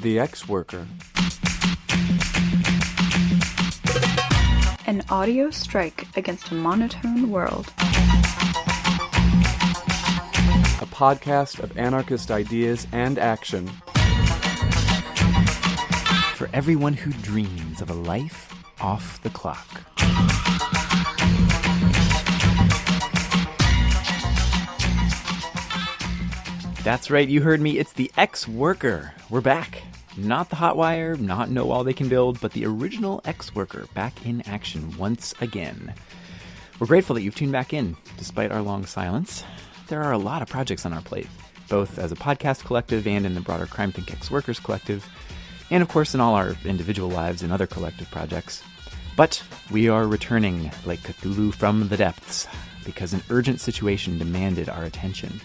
The Ex Worker. An audio strike against a monotone world. A podcast of anarchist ideas and action. For everyone who dreams of a life off the clock. That's right, you heard me. It's the ex worker. We're back. Not the Hotwire, not No Wall They Can Build, but the original ex worker back in action once again. We're grateful that you've tuned back in, despite our long silence. There are a lot of projects on our plate, both as a podcast collective and in the broader CrimethInc Ex-Workers collective, and of course in all our individual lives and other collective projects. But we are returning like Cthulhu from the depths, because an urgent situation demanded our attention.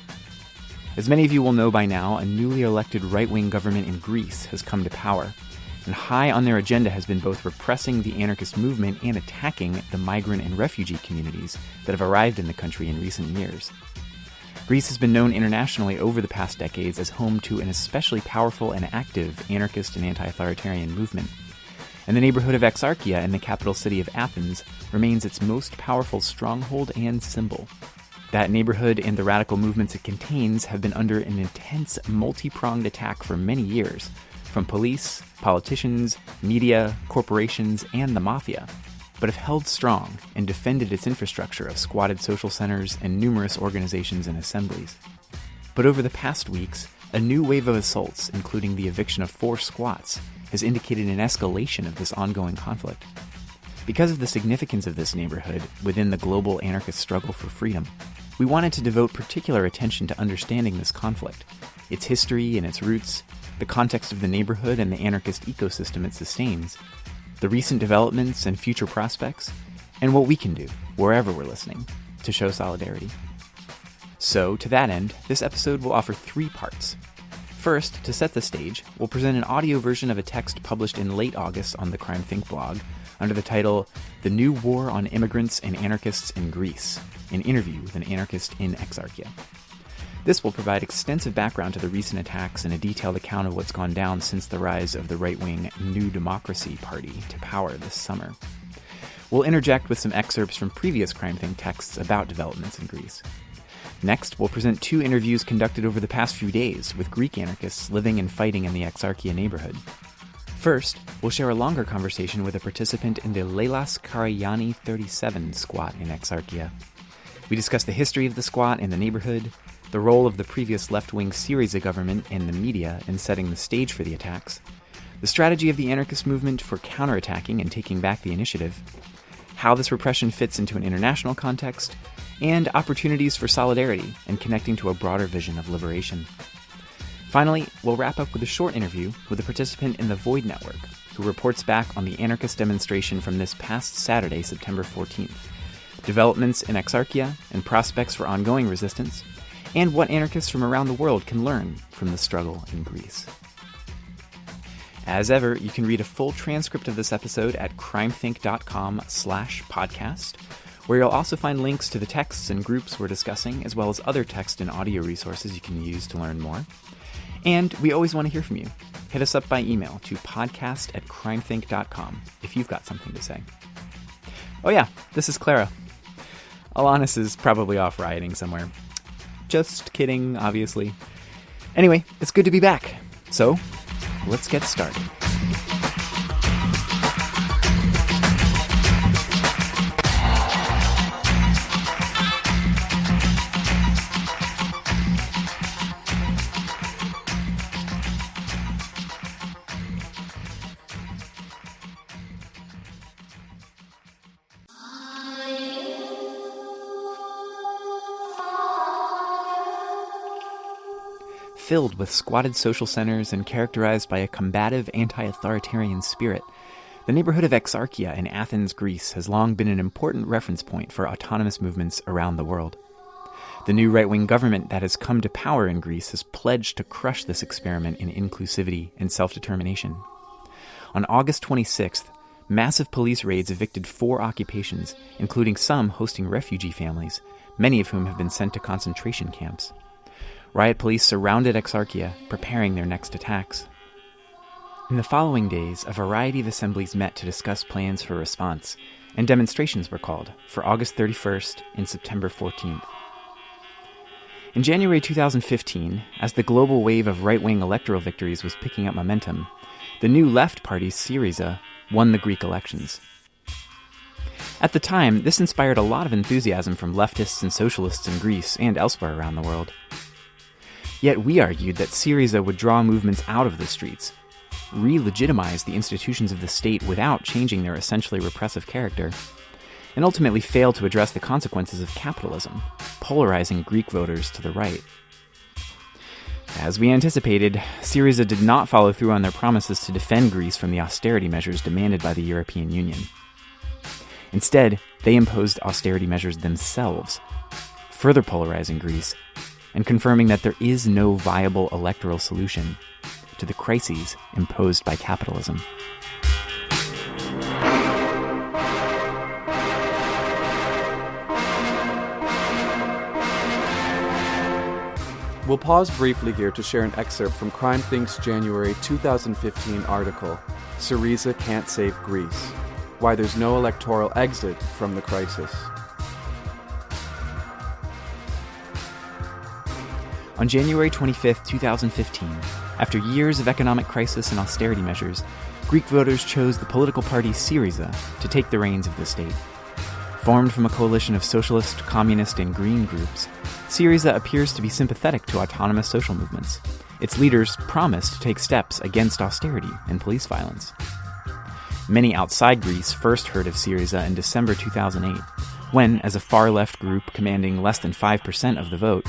As many of you will know by now, a newly elected right wing government in Greece has come to power, and high on their agenda has been both repressing the anarchist movement and attacking the migrant and refugee communities that have arrived in the country in recent years. Greece has been known internationally over the past decades as home to an especially powerful and active anarchist and anti authoritarian movement. And the neighborhood of Exarchia in the capital city of Athens remains its most powerful stronghold and symbol. That neighborhood and the radical movements it contains have been under an intense, multi pronged attack for many years from police, politicians, media, corporations, and the mafia, but have held strong and defended its infrastructure of squatted social centers and numerous organizations and assemblies. But over the past weeks, a new wave of assaults, including the eviction of four squats, has indicated an escalation of this ongoing conflict. Because of the significance of this neighborhood within the global anarchist struggle for freedom, we wanted to devote particular attention to understanding this conflict, its history and its roots, the context of the neighborhood and the anarchist ecosystem it sustains, the recent developments and future prospects, and what we can do, wherever we're listening, to show solidarity. So, to that end, this episode will offer three parts. First, to set the stage, we'll present an audio version of a text published in late August on the CrimethInc blog under the title The New War on Immigrants and Anarchists in Greece an interview with an anarchist in Exarchia. This will provide extensive background to the recent attacks and a detailed account of what's gone down since the rise of the right wing New Democracy Party to power this summer. We'll interject with some excerpts from previous CrimethInc texts about developments in Greece. Next, we'll present two interviews conducted over the past few days with Greek anarchists living and fighting in the Exarchia neighborhood. First, we'll share a longer conversation with a participant in the Lelas Karagianni 37 squat in Exarchia. We discuss the history of the squat in the neighborhood, the role of the previous left wing Syriza government and the media in setting the stage for the attacks, the strategy of the anarchist movement for counterattacking and taking back the initiative, how this repression fits into an international context, and opportunities for solidarity and connecting to a broader vision of liberation. Finally, we'll wrap up with a short interview with a participant in the Void Network who reports back on the anarchist demonstration from this past Saturday, September 14th, developments in Exarchia and prospects for ongoing resistance, and what anarchists from around the world can learn from the struggle in Greece. As ever, you can read a full transcript of this episode at crimethinc.com slash podcast, where you'll also find links to the texts and groups we're discussing, as well as other text and audio resources you can use to learn more. And we always want to hear from you. Hit us up by email to podcast at crimethinc.com if you've got something to say. Oh yeah, this is Clara. Alanis is probably off rioting somewhere. Just kidding, obviously. Anyway, it's good to be back. So, let's get started. Filled with squatted social centers and characterized by a combative anti authoritarian spirit, the neighborhood of Exarchia in Athens, Greece has long been an important reference point for autonomous movements around the world. The new right wing government that has come to power in Greece has pledged to crush this experiment in inclusivity and self determination. On August 26th, massive police raids evicted four occupations, including some hosting refugee families, many of whom have been sent to concentration camps. Riot police surrounded Exarchia, preparing their next attacks. In the following days, a variety of assemblies met to discuss plans for response, and demonstrations were called for August 31st and September 14th. In January 2015, as the global wave of right wing electoral victories was picking up momentum, the new left party, Syriza, won the Greek elections. At the time, this inspired a lot of enthusiasm from leftists and socialists in Greece and elsewhere around the world. Yet we argued that Syriza would draw movements out of the streets, re legitimize the institutions of the state without changing their essentially repressive character, and ultimately fail to address the consequences of capitalism, polarizing Greek voters to the right. As we anticipated, Syriza did not follow through on their promises to defend Greece from the austerity measures demanded by the European Union. Instead, they imposed austerity measures themselves, further polarizing Greece and confirming that there is no viable electoral solution to the crises imposed by capitalism. We'll pause briefly here to share an excerpt from CrimethInc's January 2015 article, Syriza Can't Save Greece Why There's No Electoral Exit from the Crisis. On January 25, 2015, after years of economic crisis and austerity measures, Greek voters chose the political party Syriza to take the reins of the state. Formed from a coalition of socialist, communist, and green groups, Syriza appears to be sympathetic to autonomous social movements. Its leaders promise to take steps against austerity and police violence. Many outside Greece first heard of Syriza in December 2008, when, as a far left group commanding less than 5% of the vote,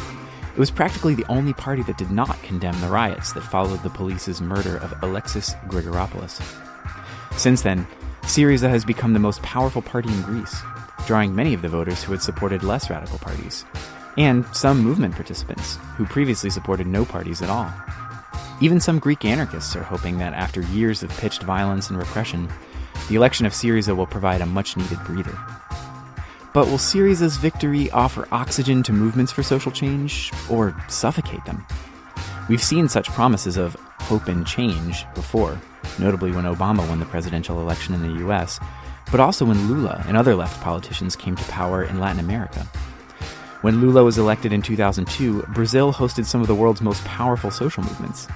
it was practically the only party that did not condemn the riots that followed the police's murder of Alexis Grigoropoulos. Since then, Syriza has become the most powerful party in Greece, drawing many of the voters who had supported less radical parties, and some movement participants who previously supported no parties at all. Even some Greek anarchists are hoping that after years of pitched violence and repression, the election of Syriza will provide a much needed breather. But will Syriza's victory offer oxygen to movements for social change, or suffocate them? We've seen such promises of hope and change before, notably when Obama won the presidential election in the US, but also when Lula and other left politicians came to power in Latin America. When Lula was elected in 2002, Brazil hosted some of the world's most powerful social movements.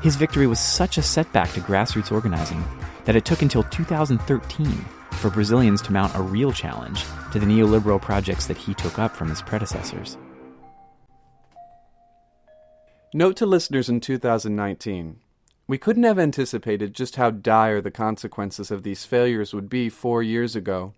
His victory was such a setback to grassroots organizing that it took until 2013 for Brazilians to mount a real challenge to the neoliberal projects that he took up from his predecessors. Note to listeners in 2019 we couldn't have anticipated just how dire the consequences of these failures would be four years ago.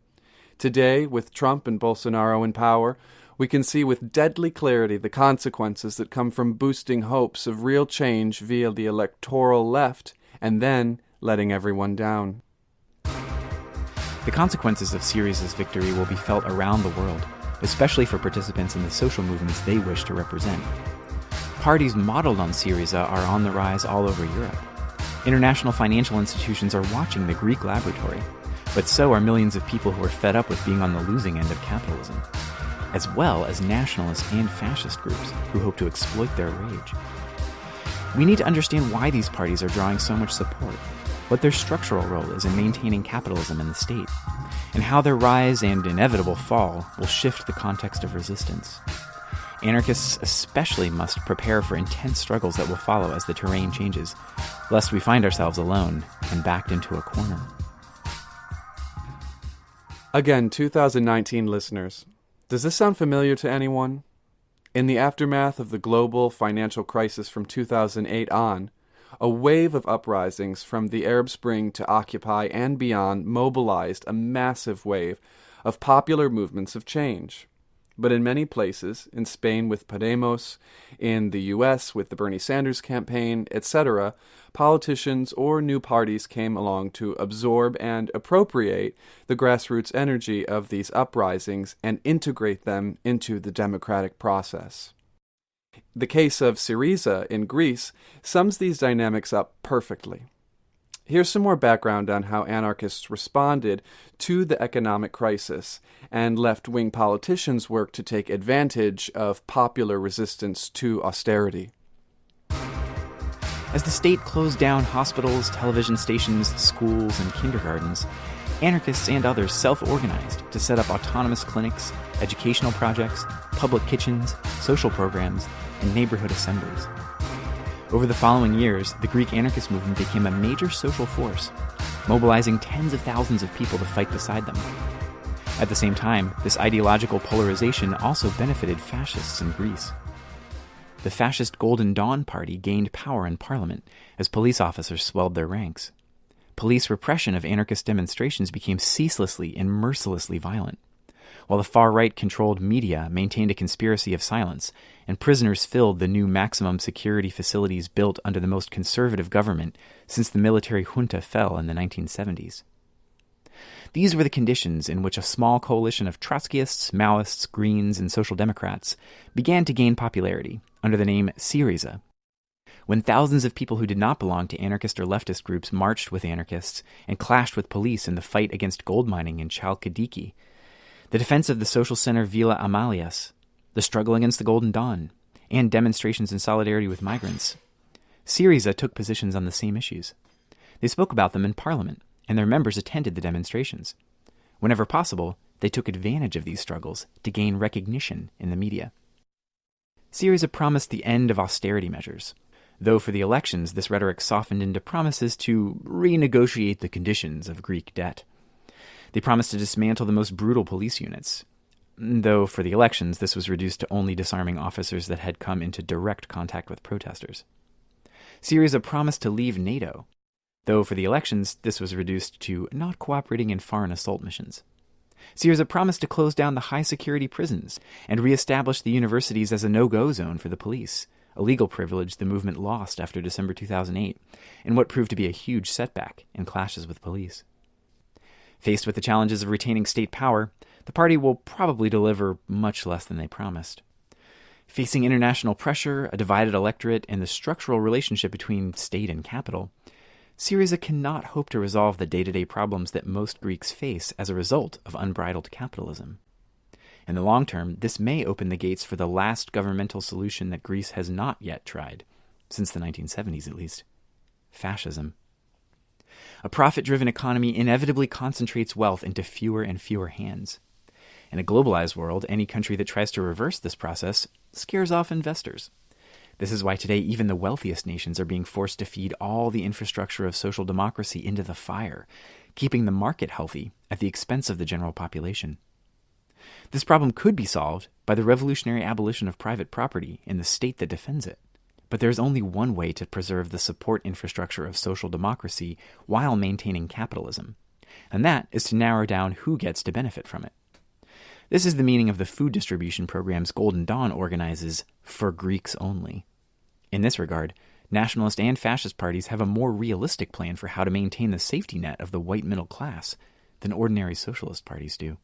Today, with Trump and Bolsonaro in power, we can see with deadly clarity the consequences that come from boosting hopes of real change via the electoral left and then letting everyone down. The consequences of Syriza's victory will be felt around the world, especially for participants in the social movements they wish to represent. Parties modeled on Syriza are on the rise all over Europe. International financial institutions are watching the Greek laboratory, but so are millions of people who are fed up with being on the losing end of capitalism, as well as nationalist and fascist groups who hope to exploit their rage. We need to understand why these parties are drawing so much support, what their structural role is in maintaining capitalism in the state, and how their rise and inevitable fall will shift the context of resistance. Anarchists especially must prepare for intense struggles that will follow as the terrain changes, lest we find ourselves alone and backed into a corner. Again, 2019 listeners, does this sound familiar to anyone? In the aftermath of the global financial crisis from 2008 on, a wave of uprisings from the Arab Spring to Occupy and beyond mobilized a massive wave of popular movements of change. But in many places, in Spain with Podemos, in the US with the Bernie Sanders campaign, etc., politicians or new parties came along to absorb and appropriate the grassroots energy of these uprisings and integrate them into the democratic process. The case of Syriza in Greece sums these dynamics up perfectly. Here's some more background on how anarchists responded to the economic crisis and left wing politicians worked to take advantage of popular resistance to austerity. As the state closed down hospitals, television stations, schools, and kindergartens, anarchists and others self organized to set up autonomous clinics, educational projects, public kitchens, social programs, and neighborhood assemblies. Over the following years, the Greek anarchist movement became a major social force, mobilizing tens of thousands of people to fight beside them. At the same time, this ideological polarization also benefited fascists in Greece the fascist Golden Dawn Party gained power in parliament as police officers swelled their ranks. Police repression of anarchist demonstrations became ceaselessly and mercilessly violent, while the far right controlled media maintained a conspiracy of silence, and prisoners filled the new maximum security facilities built under the most conservative government since the military junta fell in the 1970s. These were the conditions in which a small coalition of Trotskyists, Maoists, Greens, and Social Democrats began to gain popularity under the name Syriza. When thousands of people who did not belong to anarchist or leftist groups marched with anarchists and clashed with police in the fight against gold mining in Chalkidiki, the defense of the social center Villa Amalias, the struggle against the Golden Dawn, and demonstrations in solidarity with migrants, Syriza took positions on the same issues. They spoke about them in parliament and their members attended the demonstrations. Whenever possible, they took advantage of these struggles to gain recognition in the media. Syriza promised the end of austerity measures, though for the elections this rhetoric softened into promises to renegotiate the conditions of Greek debt. They promised to dismantle the most brutal police units, though for the elections this was reduced to only disarming officers that had come into direct contact with protesters. Syriza promised to leave NATO, though for the elections this was reduced to not cooperating in foreign assault missions. Syriza promised to close down the high security prisons and reestablish the universities as a no go zone for the police, a legal privilege the movement lost after December 2008, and what proved to be a huge setback in clashes with police. Faced with the challenges of retaining state power, the party will probably deliver much less than they promised. Facing international pressure, a divided electorate, and the structural relationship between state and capital, Syriza cannot hope to resolve the day to day problems that most Greeks face as a result of unbridled capitalism. In the long term, this may open the gates for the last governmental solution that Greece has not yet tried, since the 1970s at least fascism. A profit driven economy inevitably concentrates wealth into fewer and fewer hands. In a globalized world, any country that tries to reverse this process scares off investors. This is why today even the wealthiest nations are being forced to feed all the infrastructure of social democracy into the fire, keeping the market healthy at the expense of the general population. This problem could be solved by the revolutionary abolition of private property in the state that defends it. But there is only one way to preserve the support infrastructure of social democracy while maintaining capitalism, and that is to narrow down who gets to benefit from it. This is the meaning of the food distribution programs Golden Dawn organizes for Greeks only. In this regard, nationalist and fascist parties have a more realistic plan for how to maintain the safety net of the white middle class than ordinary socialist parties do.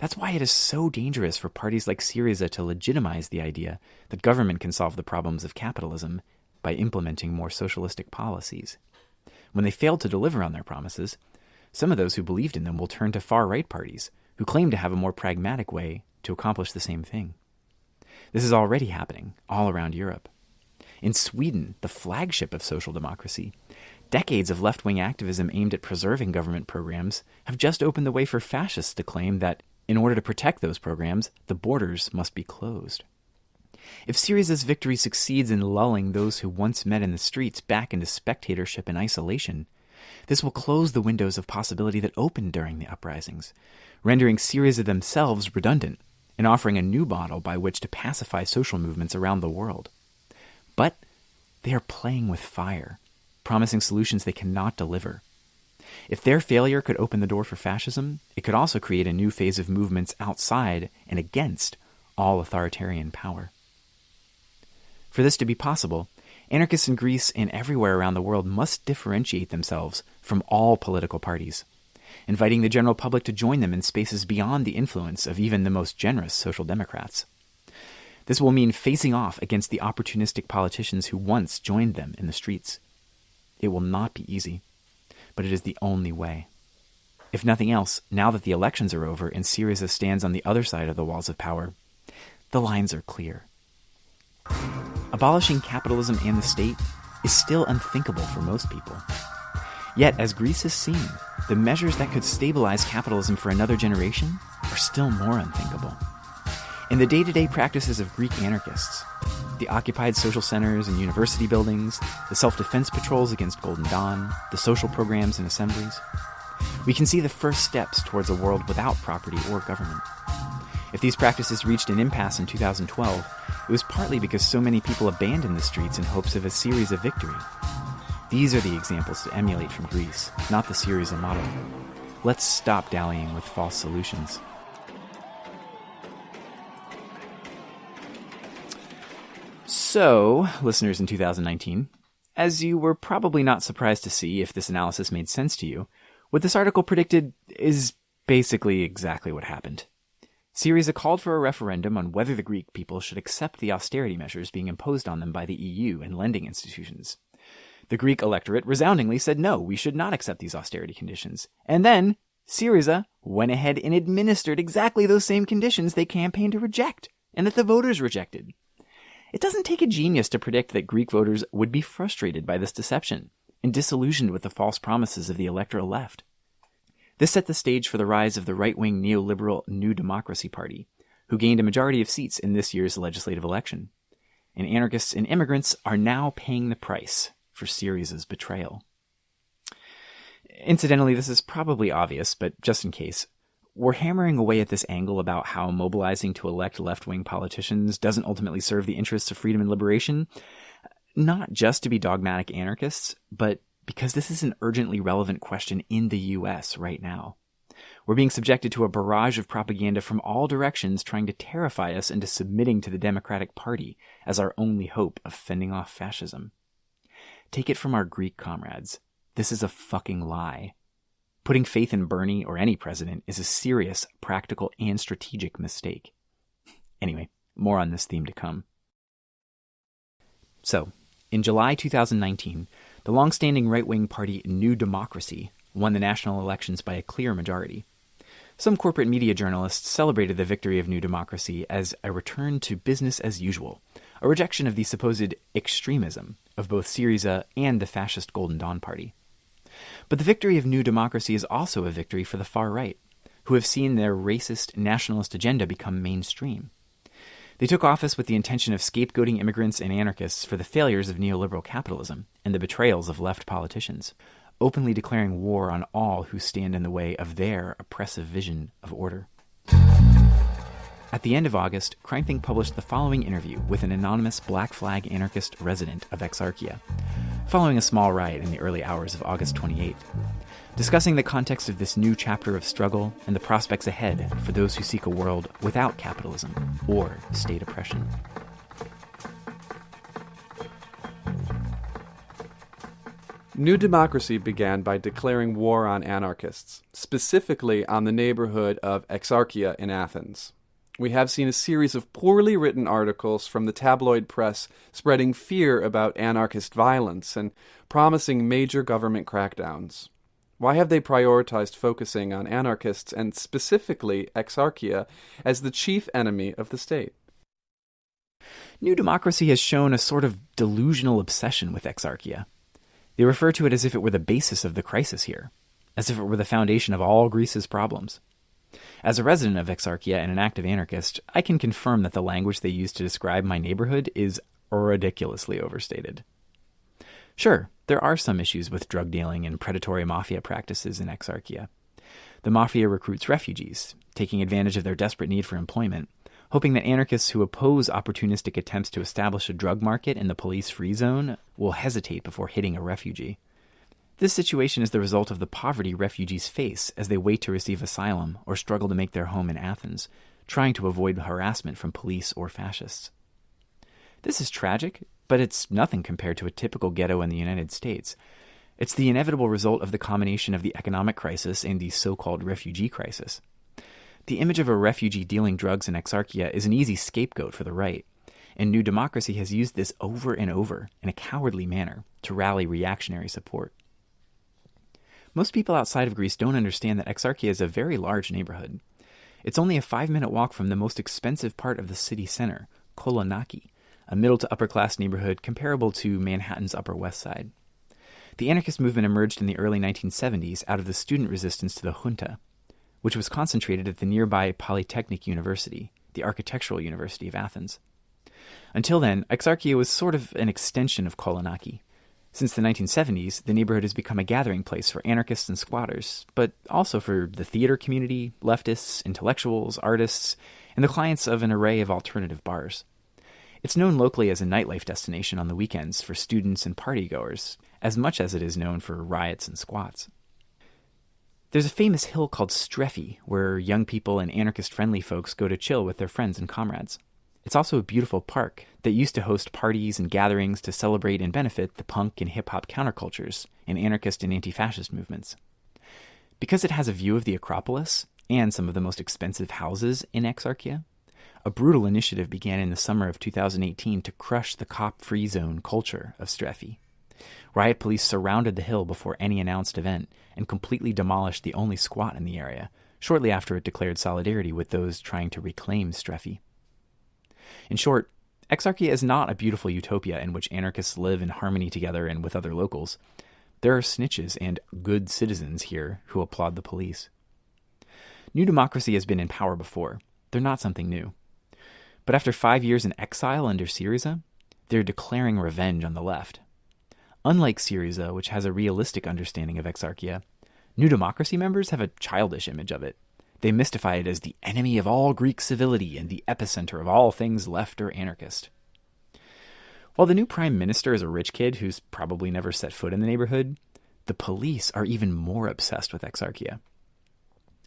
That's why it is so dangerous for parties like Syriza to legitimize the idea that government can solve the problems of capitalism by implementing more socialistic policies. When they fail to deliver on their promises, some of those who believed in them will turn to far right parties who claim to have a more pragmatic way to accomplish the same thing. This is already happening all around Europe. In Sweden, the flagship of social democracy, decades of left wing activism aimed at preserving government programs have just opened the way for fascists to claim that, in order to protect those programs, the borders must be closed. If Syriza's victory succeeds in lulling those who once met in the streets back into spectatorship and isolation, this will close the windows of possibility that opened during the uprisings, rendering Syriza themselves redundant and offering a new model by which to pacify social movements around the world. But they are playing with fire, promising solutions they cannot deliver. If their failure could open the door for fascism, it could also create a new phase of movements outside and against all authoritarian power. For this to be possible, anarchists in Greece and everywhere around the world must differentiate themselves from all political parties inviting the general public to join them in spaces beyond the influence of even the most generous social democrats. This will mean facing off against the opportunistic politicians who once joined them in the streets. It will not be easy, but it is the only way. If nothing else, now that the elections are over and Syriza stands on the other side of the walls of power, the lines are clear. Abolishing capitalism and the state is still unthinkable for most people. Yet, as Greece has seen, the measures that could stabilize capitalism for another generation are still more unthinkable. In the day to day practices of Greek anarchists, the occupied social centers and university buildings, the self defense patrols against Golden Dawn, the social programs and assemblies, we can see the first steps towards a world without property or government. If these practices reached an impasse in 2012, it was partly because so many people abandoned the streets in hopes of a Syriza victory. These are the examples to emulate from Greece, not the Syriza model. Let's stop dallying with false solutions. So, listeners in 2019, as you were probably not surprised to see if this analysis made sense to you, what this article predicted is basically exactly what happened. Syriza called for a referendum on whether the Greek people should accept the austerity measures being imposed on them by the EU and lending institutions. The Greek electorate resoundingly said no, we should not accept these austerity conditions. And then Syriza went ahead and administered exactly those same conditions they campaigned to reject and that the voters rejected. It doesn't take a genius to predict that Greek voters would be frustrated by this deception and disillusioned with the false promises of the electoral left. This set the stage for the rise of the right wing neoliberal New Democracy Party, who gained a majority of seats in this year's legislative election. And anarchists and immigrants are now paying the price for Syriza's betrayal. Incidentally, this is probably obvious, but just in case, we're hammering away at this angle about how mobilizing to elect left wing politicians doesn't ultimately serve the interests of freedom and liberation, not just to be dogmatic anarchists, but because this is an urgently relevant question in the US right now. We're being subjected to a barrage of propaganda from all directions trying to terrify us into submitting to the Democratic Party as our only hope of fending off fascism. Take it from our Greek comrades. This is a fucking lie. Putting faith in Bernie or any president is a serious, practical, and strategic mistake. Anyway, more on this theme to come. So, in July 2019, the long-standing right-wing party New Democracy won the national elections by a clear majority. Some corporate media journalists celebrated the victory of New Democracy as a return to business as usual, a rejection of the supposed extremism of both Syriza and the fascist Golden Dawn Party. But the victory of New Democracy is also a victory for the far right, who have seen their racist nationalist agenda become mainstream. They took office with the intention of scapegoating immigrants and anarchists for the failures of neoliberal capitalism and the betrayals of left politicians, openly declaring war on all who stand in the way of their oppressive vision of order. At the end of August, CrimethInc published the following interview with an anonymous Black Flag anarchist resident of Exarchia, following a small riot in the early hours of August 28th discussing the context of this new chapter of struggle and the prospects ahead for those who seek a world without capitalism or state oppression. New Democracy began by declaring war on anarchists, specifically on the neighborhood of Exarchia in Athens. We have seen a series of poorly written articles from the tabloid press spreading fear about anarchist violence and promising major government crackdowns. Why have they prioritized focusing on anarchists and specifically Exarchia as the chief enemy of the state? New Democracy has shown a sort of delusional obsession with Exarchia. They refer to it as if it were the basis of the crisis here, as if it were the foundation of all Greece's problems. As a resident of Exarchia and an active anarchist, I can confirm that the language they use to describe my neighborhood is ridiculously overstated. Sure, there are some issues with drug dealing and predatory mafia practices in Exarchia. The mafia recruits refugees, taking advantage of their desperate need for employment, hoping that anarchists who oppose opportunistic attempts to establish a drug market in the police free zone will hesitate before hitting a refugee. This situation is the result of the poverty refugees face as they wait to receive asylum or struggle to make their home in Athens, trying to avoid harassment from police or fascists. This is tragic, but it's nothing compared to a typical ghetto in the United States. It's the inevitable result of the combination of the economic crisis and the so called refugee crisis. The image of a refugee dealing drugs in Exarchia is an easy scapegoat for the right, and New Democracy has used this over and over in a cowardly manner to rally reactionary support. Most people outside of Greece don't understand that Exarchia is a very large neighborhood. It's only a five minute walk from the most expensive part of the city center, Kolonaki, a middle to upper class neighborhood comparable to Manhattan's Upper West Side. The anarchist movement emerged in the early 1970s out of the student resistance to the junta, which was concentrated at the nearby Polytechnic University, the Architectural University of Athens. Until then, Exarchia was sort of an extension of Kolonaki. Since the 1970s, the neighborhood has become a gathering place for anarchists and squatters, but also for the theater community, leftists, intellectuals, artists, and the clients of an array of alternative bars. It's known locally as a nightlife destination on the weekends for students and partygoers, as much as it is known for riots and squats. There's a famous hill called Strefi, where young people and anarchist friendly folks go to chill with their friends and comrades. It's also a beautiful park that used to host parties and gatherings to celebrate and benefit the punk and hip hop countercultures and anarchist and anti fascist movements. Because it has a view of the Acropolis and some of the most expensive houses in Exarchia, a brutal initiative began in the summer of 2018 to crush the cop free zone culture of Strefi. Riot police surrounded the hill before any announced event and completely demolished the only squat in the area, shortly after it declared solidarity with those trying to reclaim Strefi. In short, Exarchia is not a beautiful utopia in which anarchists live in harmony together and with other locals. There are snitches and good citizens here who applaud the police. New Democracy has been in power before. They're not something new. But after five years in exile under Syriza, they're declaring revenge on the left. Unlike Syriza, which has a realistic understanding of Exarchia, New Democracy members have a childish image of it. They mystify it as the enemy of all Greek civility and the epicenter of all things left or anarchist. While the new prime minister is a rich kid who's probably never set foot in the neighborhood, the police are even more obsessed with Exarchia.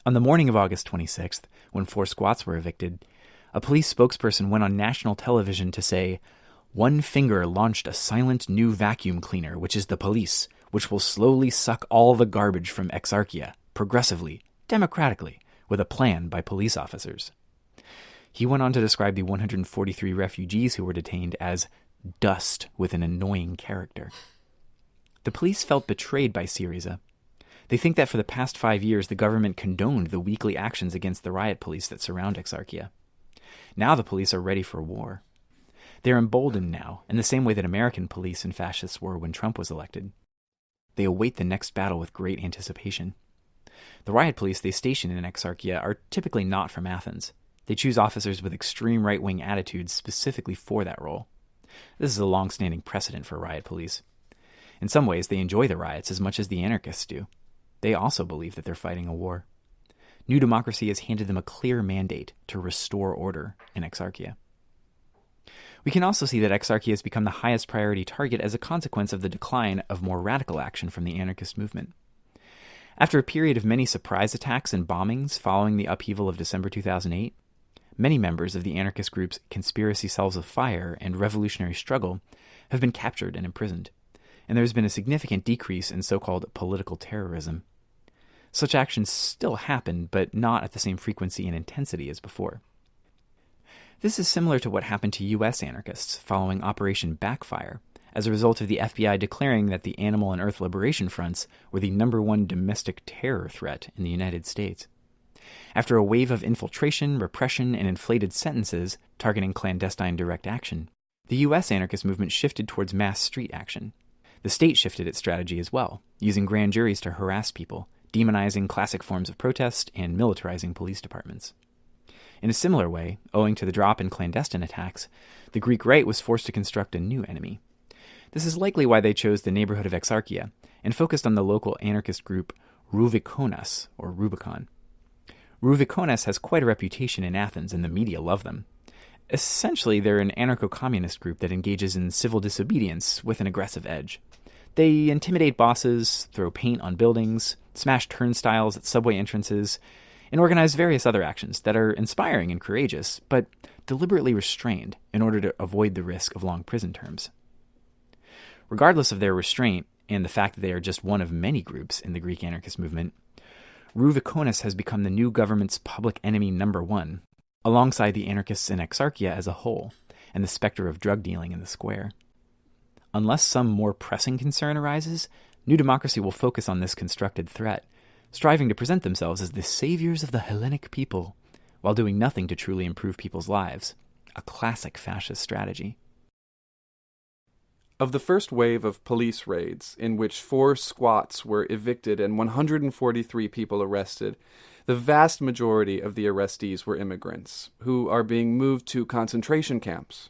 On the morning of August 26th, when four squats were evicted, a police spokesperson went on national television to say, One finger launched a silent new vacuum cleaner, which is the police, which will slowly suck all the garbage from Exarchia, progressively, democratically with a plan by police officers. He went on to describe the 143 refugees who were detained as dust with an annoying character. The police felt betrayed by Syriza. They think that for the past five years, the government condoned the weekly actions against the riot police that surround Exarchia. Now the police are ready for war. They're emboldened now, in the same way that American police and fascists were when Trump was elected. They await the next battle with great anticipation. The riot police they station in Exarchia are typically not from Athens. They choose officers with extreme right wing attitudes specifically for that role. This is a long standing precedent for riot police. In some ways, they enjoy the riots as much as the anarchists do. They also believe that they're fighting a war. New Democracy has handed them a clear mandate to restore order in Exarchia. We can also see that Exarchia has become the highest priority target as a consequence of the decline of more radical action from the anarchist movement. After a period of many surprise attacks and bombings following the upheaval of December 2008, many members of the anarchist groups Conspiracy Cells of Fire and Revolutionary Struggle have been captured and imprisoned, and there has been a significant decrease in so called political terrorism. Such actions still happen, but not at the same frequency and intensity as before. This is similar to what happened to U.S. anarchists following Operation Backfire, as a result of the FBI declaring that the Animal and Earth Liberation Fronts were the number one domestic terror threat in the United States. After a wave of infiltration, repression, and inflated sentences targeting clandestine direct action, the U.S. anarchist movement shifted towards mass street action. The state shifted its strategy as well, using grand juries to harass people, demonizing classic forms of protest, and militarizing police departments. In a similar way, owing to the drop in clandestine attacks, the Greek right was forced to construct a new enemy, this is likely why they chose the neighborhood of Exarchia and focused on the local anarchist group Rouvikonas, or Rubicon. Rouvikonas has quite a reputation in Athens, and the media love them. Essentially, they're an anarcho communist group that engages in civil disobedience with an aggressive edge. They intimidate bosses, throw paint on buildings, smash turnstiles at subway entrances, and organize various other actions that are inspiring and courageous, but deliberately restrained in order to avoid the risk of long prison terms. Regardless of their restraint and the fact that they are just one of many groups in the Greek anarchist movement, Rouvikonas has become the new government's public enemy number one, alongside the anarchists in Exarchia as a whole and the specter of drug dealing in the square. Unless some more pressing concern arises, New Democracy will focus on this constructed threat, striving to present themselves as the saviors of the Hellenic people, while doing nothing to truly improve people's lives, a classic fascist strategy. Of the first wave of police raids, in which four squats were evicted and 143 people arrested, the vast majority of the arrestees were immigrants who are being moved to concentration camps.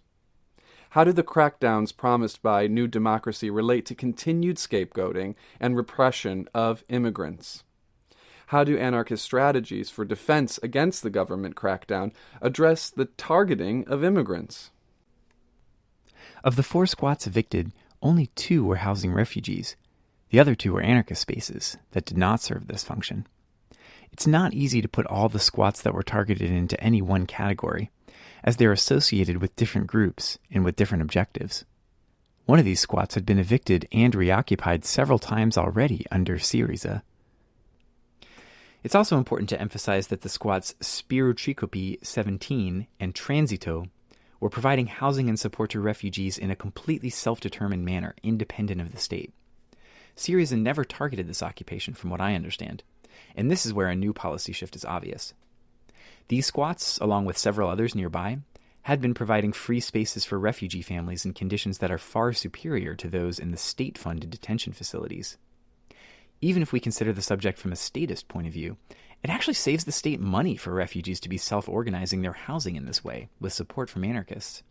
How do the crackdowns promised by New Democracy relate to continued scapegoating and repression of immigrants? How do anarchist strategies for defense against the government crackdown address the targeting of immigrants? Of the four squats evicted, only two were housing refugees. The other two were anarchist spaces that did not serve this function. It's not easy to put all the squats that were targeted into any one category, as they're associated with different groups and with different objectives. One of these squats had been evicted and reoccupied several times already under Syriza. It's also important to emphasize that the squats Spirou Trikoupi 17 and Transito were providing housing and support to refugees in a completely self determined manner, independent of the state. Syriza never targeted this occupation, from what I understand, and this is where a new policy shift is obvious. These squats, along with several others nearby, had been providing free spaces for refugee families in conditions that are far superior to those in the state funded detention facilities. Even if we consider the subject from a statist point of view, it actually saves the state money for refugees to be self organizing their housing in this way, with support from anarchists.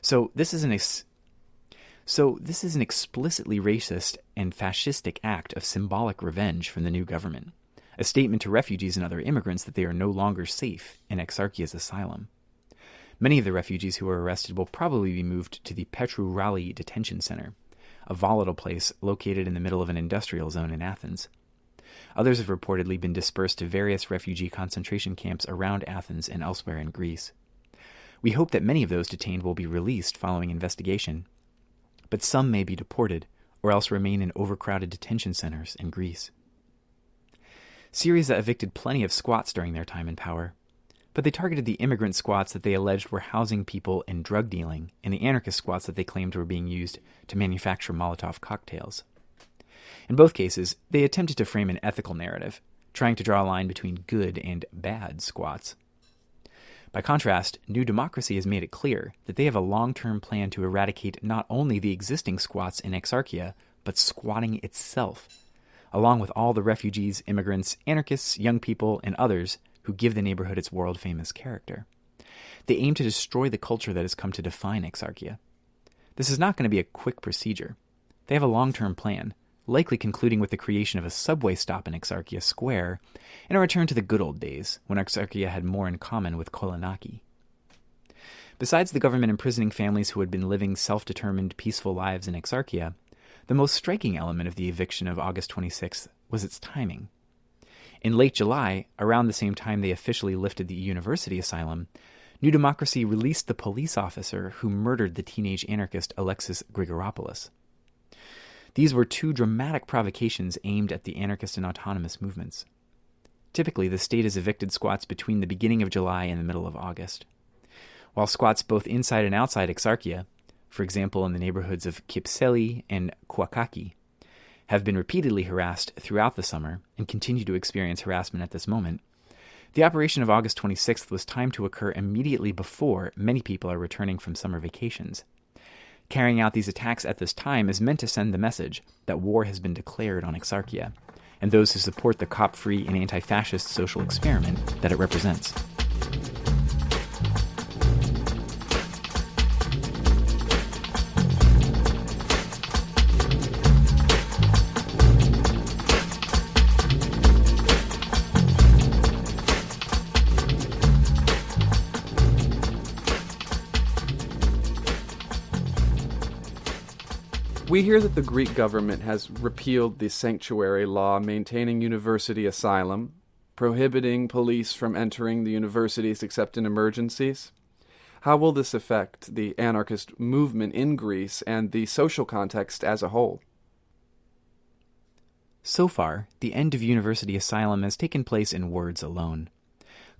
So this is an ex- so this is an explicitly racist and fascistic act of symbolic revenge from the new government, a statement to refugees and other immigrants that they are no longer safe in Exarchia's asylum. Many of the refugees who are arrested will probably be moved to the Petrou Ralli Detention Center, a volatile place located in the middle of an industrial zone in Athens. Others have reportedly been dispersed to various refugee concentration camps around Athens and elsewhere in Greece. We hope that many of those detained will be released following investigation, but some may be deported or else remain in overcrowded detention centers in Greece. Syriza evicted plenty of squats during their time in power, but they targeted the immigrant squats that they alleged were housing people in drug dealing and the anarchist squats that they claimed were being used to manufacture Molotov cocktails. In both cases, they attempted to frame an ethical narrative, trying to draw a line between good and bad squats. By contrast, New Democracy has made it clear that they have a long term plan to eradicate not only the existing squats in Exarchia, but squatting itself, along with all the refugees, immigrants, anarchists, young people, and others who give the neighborhood its world famous character. They aim to destroy the culture that has come to define Exarchia. This is not going to be a quick procedure. They have a long term plan, likely concluding with the creation of a subway stop in Exarchia Square and a return to the good old days when Exarchia had more in common with Kolonaki. Besides the government imprisoning families who had been living self determined, peaceful lives in Exarchia, the most striking element of the eviction of August 26th was its timing. In late July, around the same time they officially lifted the university asylum, New Democracy released the police officer who murdered the teenage anarchist Alexis Grigoropoulos. These were two dramatic provocations aimed at the anarchist and autonomous movements. Typically, the state has evicted squats between the beginning of July and the middle of August. While squats both inside and outside Exarchia, for example in the neighborhoods of Kipseli and Koukaki, have been repeatedly harassed throughout the summer and continue to experience harassment at this moment, the operation of August 26th was timed to occur immediately before many people are returning from summer vacations. Carrying out these attacks at this time is meant to send the message that war has been declared on Exarchia and those who support the cop free and anti fascist social experiment that it represents. We hear that the Greek government has repealed the sanctuary law maintaining university asylum, prohibiting police from entering the universities except in emergencies. How will this affect the anarchist movement in Greece and the social context as a whole? So far, the end of university asylum has taken place in words alone.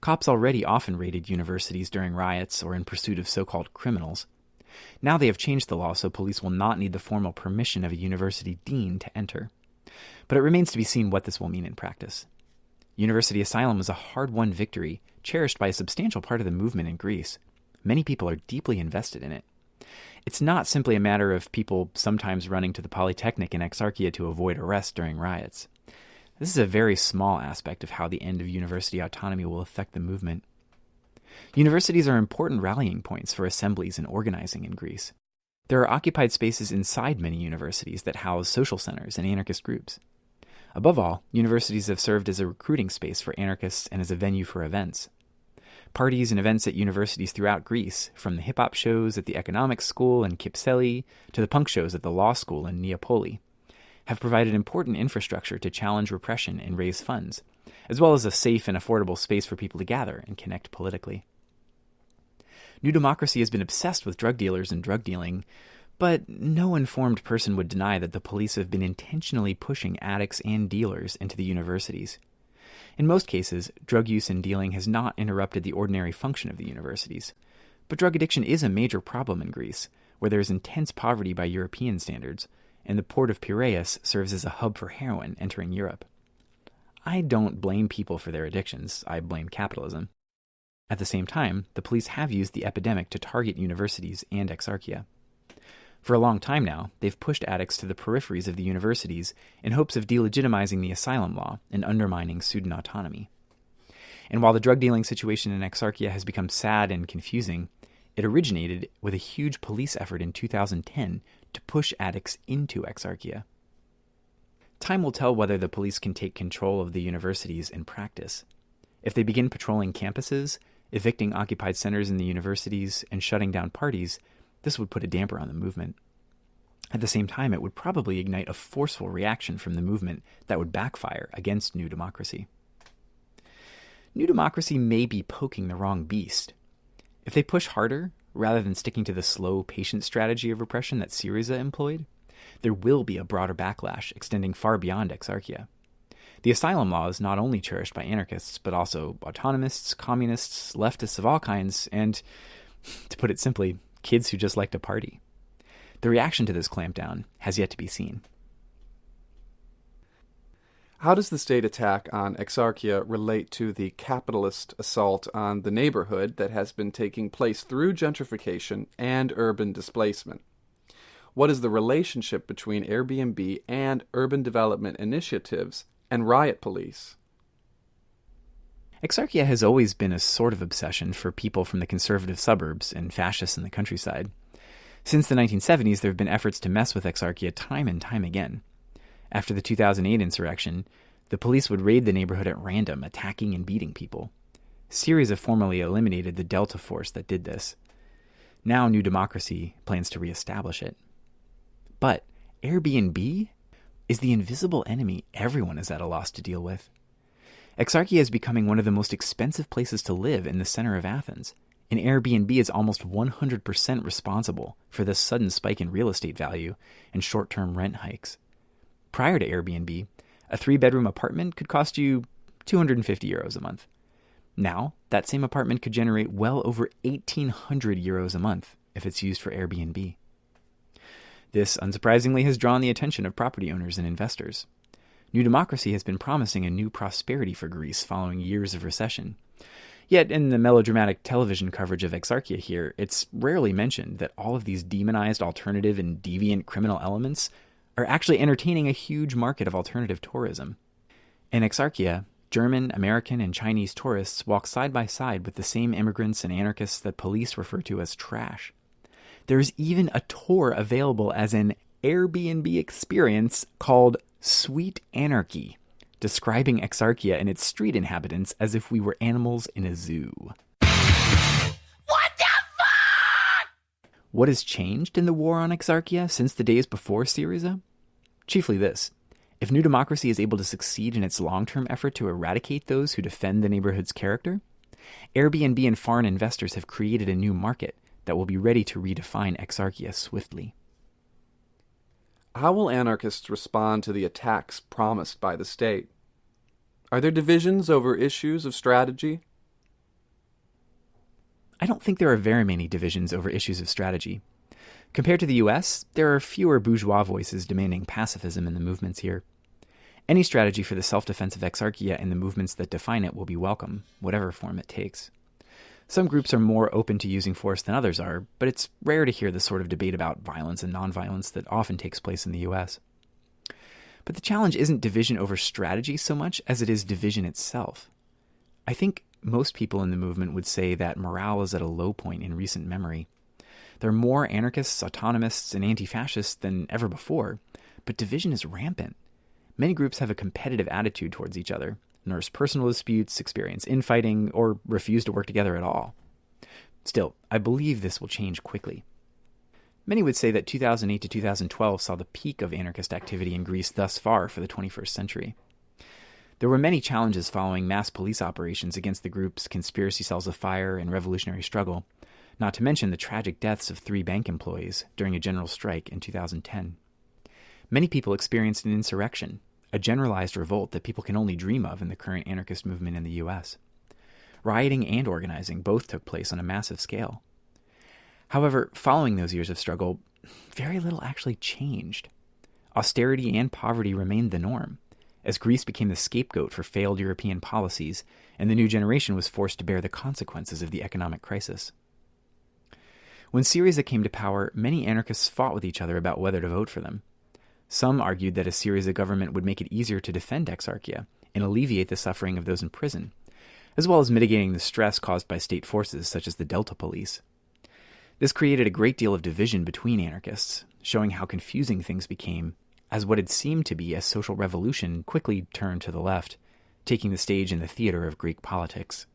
Cops already often raided universities during riots or in pursuit of so called criminals. Now they have changed the law so police will not need the formal permission of a university dean to enter. But it remains to be seen what this will mean in practice. University asylum was a hard won victory, cherished by a substantial part of the movement in Greece. Many people are deeply invested in it. It's not simply a matter of people sometimes running to the Polytechnic in Exarchia to avoid arrest during riots. This is a very small aspect of how the end of university autonomy will affect the movement. Universities are important rallying points for assemblies and organizing in Greece. There are occupied spaces inside many universities that house social centers and anarchist groups. Above all, universities have served as a recruiting space for anarchists and as a venue for events. Parties and events at universities throughout Greece, from the hip hop shows at the economics school in Kypseli to the punk shows at the law school in Neapoli, have provided important infrastructure to challenge repression and raise funds, as well as a safe and affordable space for people to gather and connect politically. New Democracy has been obsessed with drug dealers and drug dealing, but no informed person would deny that the police have been intentionally pushing addicts and dealers into the universities. In most cases, drug use and dealing has not interrupted the ordinary function of the universities. But drug addiction is a major problem in Greece, where there is intense poverty by European standards, and the port of Piraeus serves as a hub for heroin entering Europe. I don't blame people for their addictions, I blame capitalism. At the same time, the police have used the epidemic to target universities and Exarchia. For a long time now, they've pushed addicts to the peripheries of the universities in hopes of delegitimizing the asylum law and undermining student autonomy. And while the drug dealing situation in Exarchia has become sad and confusing, it originated with a huge police effort in 2010 to push addicts into Exarchia. Time will tell whether the police can take control of the universities in practice. If they begin patrolling campuses, evicting occupied centers in the universities, and shutting down parties, this would put a damper on the movement. At the same time, it would probably ignite a forceful reaction from the movement that would backfire against New Democracy. New Democracy may be poking the wrong beast. If they push harder, rather than sticking to the slow, patient strategy of repression that Syriza employed, there will be a broader backlash extending far beyond Exarchia. The asylum law is not only cherished by anarchists, but also autonomists, communists, leftists of all kinds, and, to put it simply, kids who just like to party. The reaction to this clampdown has yet to be seen. How does the state attack on Exarchia relate to the capitalist assault on the neighborhood that has been taking place through gentrification and urban displacement? What is the relationship between Airbnb and urban development initiatives and riot police? Exarchia has always been a sort of obsession for people from the conservative suburbs and fascists in the countryside. Since the 1970s, there have been efforts to mess with Exarchia time and time again. After the 2008 insurrection, the police would raid the neighborhood at random, attacking and beating people. Syriza formally eliminated the Delta Force that did this. Now, New Democracy plans to reestablish it. But Airbnb is the invisible enemy everyone is at a loss to deal with. Exarchia is becoming one of the most expensive places to live in the center of Athens, and Airbnb is almost 100% responsible for this sudden spike in real estate value and short term rent hikes. Prior to Airbnb, a three bedroom apartment could cost you 250 euros a month. Now, that same apartment could generate well over 1800 euros a month if it's used for Airbnb. This, unsurprisingly, has drawn the attention of property owners and investors. New Democracy has been promising a new prosperity for Greece following years of recession. Yet, in the melodramatic television coverage of Exarchia here, it's rarely mentioned that all of these demonized alternative and deviant criminal elements are actually entertaining a huge market of alternative tourism. In Exarchia, German, American, and Chinese tourists walk side by side with the same immigrants and anarchists that police refer to as trash. There's even a tour available as an Airbnb experience called Sweet Anarchy, describing Exarchia and its street inhabitants as if we were animals in a zoo. What the fuck? What has changed in the war on Exarchia since the days before Syriza? Chiefly this. If New Democracy is able to succeed in its long term effort to eradicate those who defend the neighborhood's character, Airbnb and foreign investors have created a new market that will be ready to redefine Exarchia swiftly. How will anarchists respond to the attacks promised by the state? Are there divisions over issues of strategy? I don't think there are very many divisions over issues of strategy. Compared to the US, there are fewer bourgeois voices demanding pacifism in the movements here. Any strategy for the self defense of Exarchia and the movements that define it will be welcome, whatever form it takes. Some groups are more open to using force than others are, but it's rare to hear the sort of debate about violence and nonviolence that often takes place in the US. But the challenge isn't division over strategy so much as it is division itself. I think most people in the movement would say that morale is at a low point in recent memory. There are more anarchists, autonomists, and anti fascists than ever before, but division is rampant. Many groups have a competitive attitude towards each other, nurse personal disputes, experience infighting, or refuse to work together at all. Still, I believe this will change quickly. Many would say that 2008 to 2012 saw the peak of anarchist activity in Greece thus far for the 21st century. There were many challenges following mass police operations against the groups Conspiracy Cells of Fire and Revolutionary Struggle, not to mention the tragic deaths of three bank employees during a general strike in 2010. Many people experienced an insurrection, a generalized revolt that people can only dream of in the current anarchist movement in the US. Rioting and organizing both took place on a massive scale. However, following those years of struggle, very little actually changed. Austerity and poverty remained the norm, as Greece became the scapegoat for failed European policies, and the new generation was forced to bear the consequences of the economic crisis. When Syriza came to power, many anarchists fought with each other about whether to vote for them. Some argued that a Syriza government would make it easier to defend Exarchia and alleviate the suffering of those in prison, as well as mitigating the stress caused by state forces such as the Delta Police. This created a great deal of division between anarchists, showing how confusing things became as what had seemed to be a social revolution quickly turned to the left, taking the stage in the theater of Greek politics.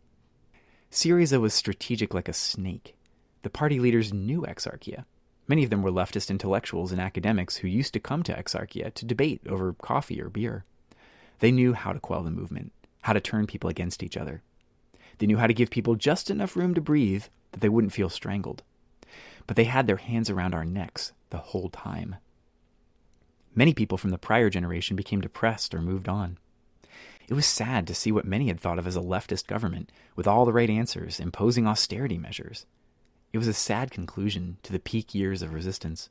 Syriza was strategic like a snake. The party leaders knew Exarchia, Many of them were leftist intellectuals and academics who used to come to Exarchia to debate over coffee or beer. They knew how to quell the movement, how to turn people against each other. They knew how to give people just enough room to breathe that they wouldn't feel strangled. But they had their hands around our necks the whole time. Many people from the prior generation became depressed or moved on. It was sad to see what many had thought of as a leftist government, with all the right answers, imposing austerity measures. It was a sad conclusion to the peak years of resistance.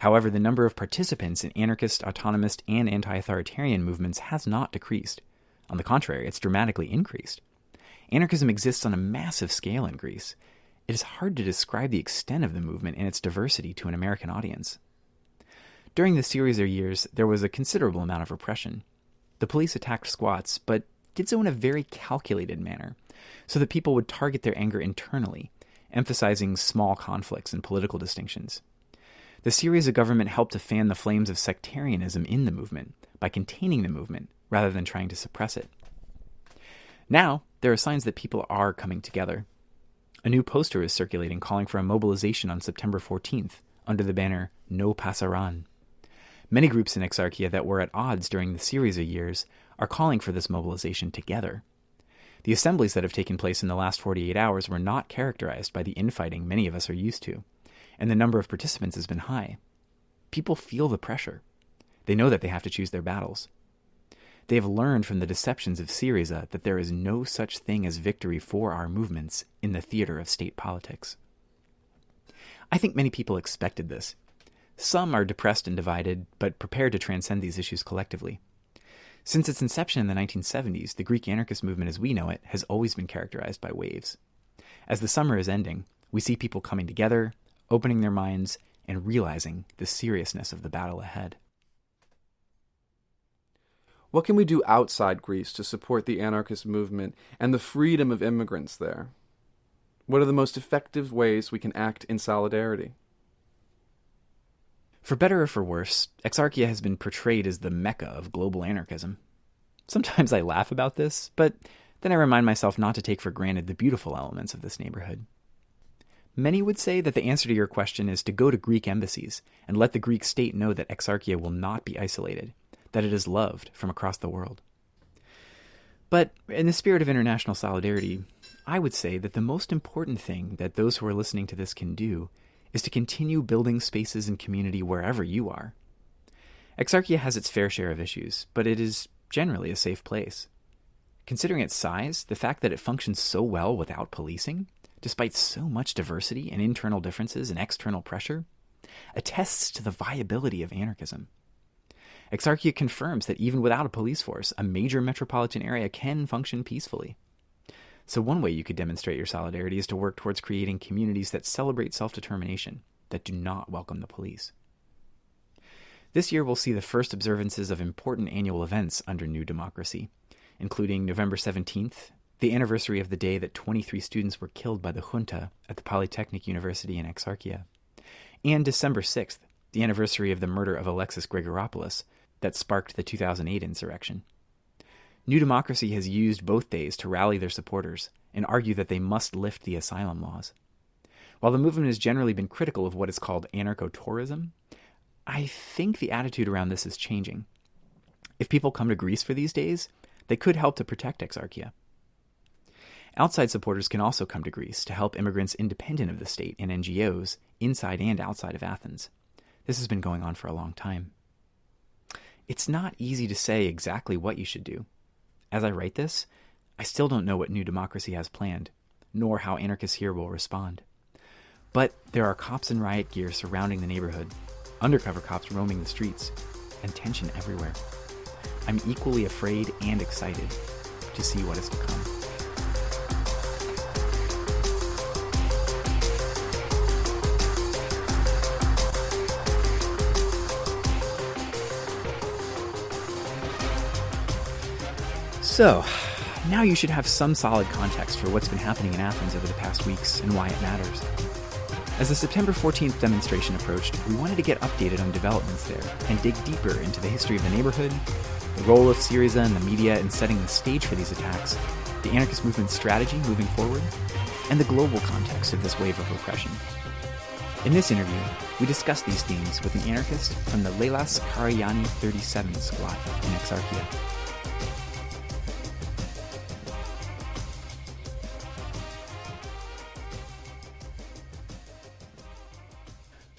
However, the number of participants in anarchist, autonomist, and anti authoritarian movements has not decreased. On the contrary, it's dramatically increased. Anarchism exists on a massive scale in Greece. It is hard to describe the extent of the movement and its diversity to an American audience. During the Syriza years, there was a considerable amount of repression. The police attacked squats, but did so in a very calculated manner, so that people would target their anger internally emphasizing small conflicts and political distinctions. The Syriza government helped to fan the flames of sectarianism in the movement by containing the movement rather than trying to suppress it. Now, there are signs that people are coming together. A new poster is circulating calling for a mobilization on September 14th under the banner No Pasaran. Many groups in Exarchia that were at odds during the Syriza years are calling for this mobilization together. The assemblies that have taken place in the last 48 hours were not characterized by the infighting many of us are used to, and the number of participants has been high. People feel the pressure. They know that they have to choose their battles. They have learned from the deceptions of Syriza that there is no such thing as victory for our movements in the theater of state politics. I think many people expected this. Some are depressed and divided, but prepared to transcend these issues collectively. Since its inception in the 1970s, the Greek anarchist movement as we know it has always been characterized by waves. As the summer is ending, we see people coming together, opening their minds, and realizing the seriousness of the battle ahead. What can we do outside Greece to support the anarchist movement and the freedom of immigrants there? What are the most effective ways we can act in solidarity? For better or for worse, Exarchia has been portrayed as the mecca of global anarchism. Sometimes I laugh about this, but then I remind myself not to take for granted the beautiful elements of this neighborhood. Many would say that the answer to your question is to go to Greek embassies and let the Greek state know that Exarchia will not be isolated, that it is loved from across the world. But in the spirit of international solidarity, I would say that the most important thing that those who are listening to this can do is to continue building spaces and community wherever you are. Exarchia has its fair share of issues, but it is generally a safe place. Considering its size, the fact that it functions so well without policing, despite so much diversity and internal differences and external pressure, attests to the viability of anarchism. Exarchia confirms that even without a police force, a major metropolitan area can function peacefully. So, one way you could demonstrate your solidarity is to work towards creating communities that celebrate self determination, that do not welcome the police. This year, we'll see the first observances of important annual events under New Democracy, including November 17th, the anniversary of the day that 23 students were killed by the junta at the Polytechnic University in Exarchia, and December 6th, the anniversary of the murder of Alexis Grigoropoulos that sparked the 2008 insurrection. New Democracy has used both days to rally their supporters and argue that they must lift the asylum laws. While the movement has generally been critical of what is called anarcho tourism, I think the attitude around this is changing. If people come to Greece for these days, they could help to protect Exarchia. Outside supporters can also come to Greece to help immigrants independent of the state and NGOs inside and outside of Athens. This has been going on for a long time. It's not easy to say exactly what you should do. As I write this, I still don't know what New Democracy has planned, nor how anarchists here will respond. But there are cops in riot gear surrounding the neighborhood, undercover cops roaming the streets, and tension everywhere. I'm equally afraid and excited to see what is to come. So, now you should have some solid context for what's been happening in Athens over the past weeks and why it matters. As the September 14th demonstration approached, we wanted to get updated on developments there and dig deeper into the history of the neighborhood, the role of Syriza and the media in setting the stage for these attacks, the anarchist movement's strategy moving forward, and the global context of this wave of repression. In this interview, we discuss these themes with an anarchist from the Lelas Karagianni 37 squad in Exarchia.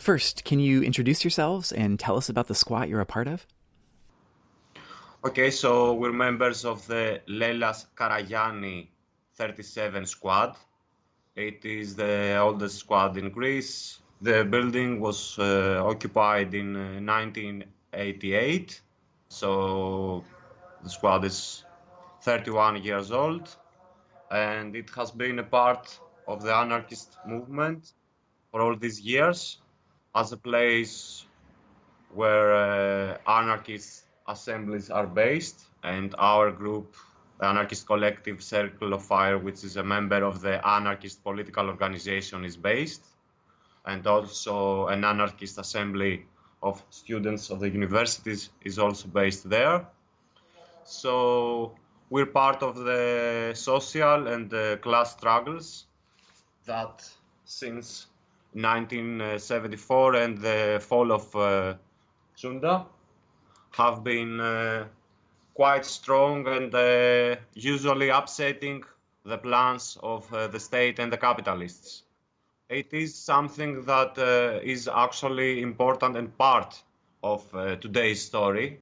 First, can you introduce yourselves and tell us about the squat you're a part of? Okay, so we're members of the Lelas Karagianni 37 squad. It is the oldest squad in Greece. The building was uh, occupied in uh, 1988, so the squad is 31 years old, and it has been a part of the anarchist movement for all these years as a place where uh, anarchist assemblies are based and our group the anarchist collective circle of fire which is a member of the anarchist political organization is based and also an anarchist assembly of students of the universities is also based there. So we're part of the social and the class struggles that since 1974 and the fall of uh, junta have been uh, quite strong and uh, usually upsetting the plans of uh, the state and the capitalists. It is something that uh, is actually important and part of uh, today's story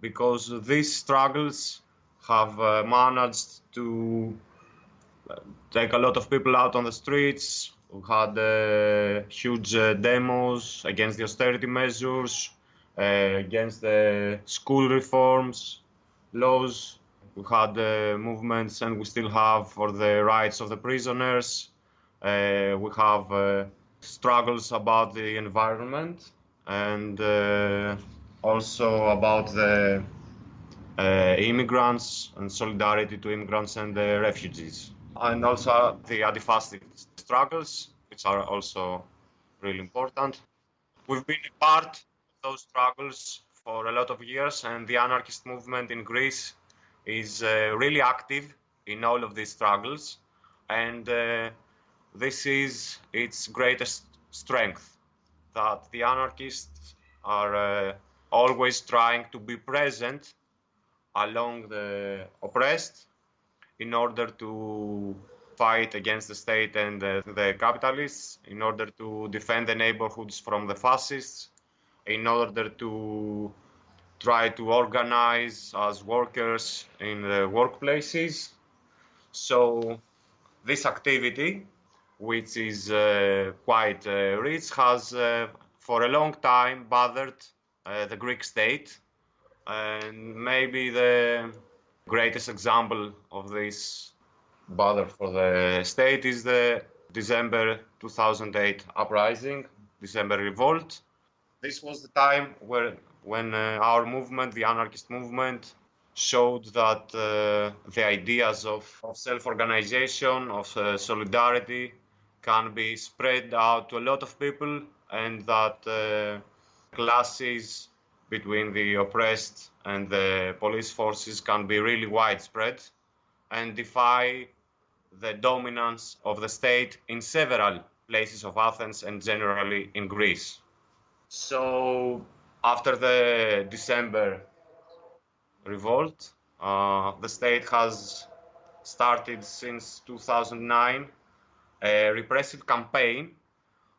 because these struggles have managed to take a lot of people out on the streets, we had uh, huge uh, demos against the austerity measures, uh, against the school reforms, laws. We had uh, movements, and we still have for the rights of the prisoners. Uh, we have uh, struggles about the environment and also about the immigrants and solidarity to immigrants and the refugees and also the anti-fascist struggles, which are also really important. We've been a part of those struggles for a lot of years, and the anarchist movement in Greece is uh, really active in all of these struggles, and uh, this is its greatest strength that the anarchists are uh, always trying to be present along the oppressed in order to fight against the state and the, the, capitalists, in order to defend the neighborhoods from the fascists, in order to try to organize as workers in the workplaces. So this activity, which is uh, quite uh, rich, has uh, for a long time bothered uh, the Greek state. And maybe the greatest example of this bother for the state is the December 2008 uprising, December revolt. This was the time where when uh, our movement, the anarchist movement, showed that uh, the ideas of, of self-organization, of uh, solidarity, can be spread out to a lot of people, and that uh, classes between the oppressed and the police forces can be really widespread and defy the dominance of the state in several places of Athens and generally in Greece. So after the December revolt, uh, the state has started since 2009 a repressive campaign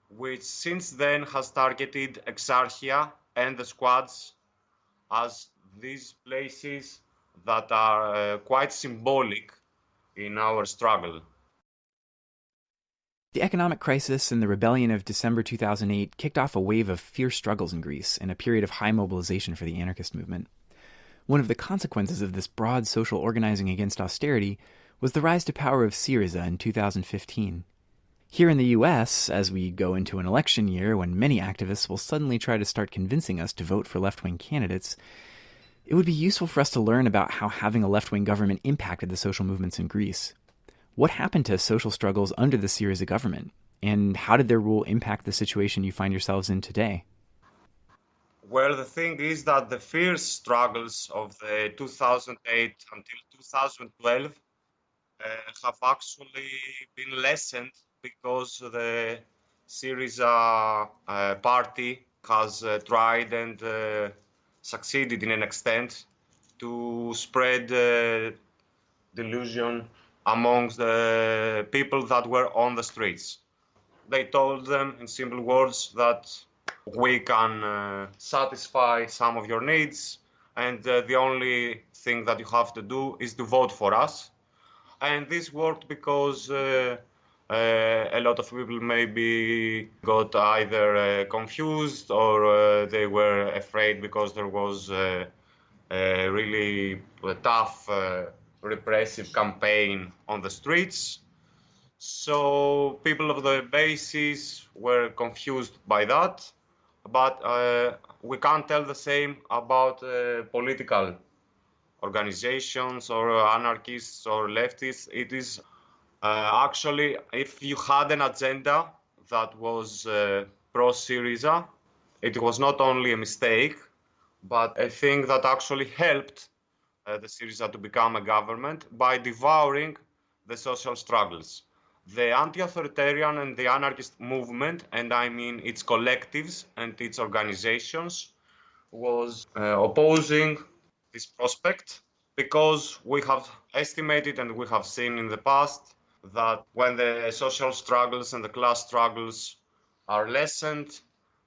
which since then has targeted Exarchia and the squads as these places that are uh, quite symbolic in our struggle. The economic crisis and the rebellion of December 2008 kicked off a wave of fierce struggles in Greece and a period of high mobilization for the anarchist movement. One of the consequences of this broad social organizing against austerity was the rise to power of Syriza in 2015. Here in the US, as we go into an election year when many activists will suddenly try to start convincing us to vote for left wing candidates, it would be useful for us to learn about how having a left wing government impacted the social movements in Greece. What happened to social struggles under the Syriza government? And how did their rule impact the situation you find yourselves in today? Well, the thing is that the fierce struggles of the 2008 until 2012 uh, have actually been lessened because the Syriza uh, party has uh, tried and uh, succeeded in an extent to spread uh, delusion amongst the people that were on the streets. They told them in simple words that we can uh, satisfy some of your needs and uh, the only thing that you have to do is to vote for us. And this worked because uh, uh, a lot of people maybe got either uh, confused or uh, they were afraid because there was a really tough repressive campaign on the streets. So people of the bases were confused by that, but uh, we can't tell the same about uh, political organizations or anarchists or leftists. It is uh, actually, if you had an agenda that was uh, pro Syriza, it was not only a mistake, but a thing that actually helped uh, the Syriza to become a government by devouring the social struggles. The anti-authoritarian and the anarchist movement, and I mean its collectives and its organizations, was uh, opposing this prospect because we have estimated and we have seen in the past that when the social struggles and the class struggles are lessened,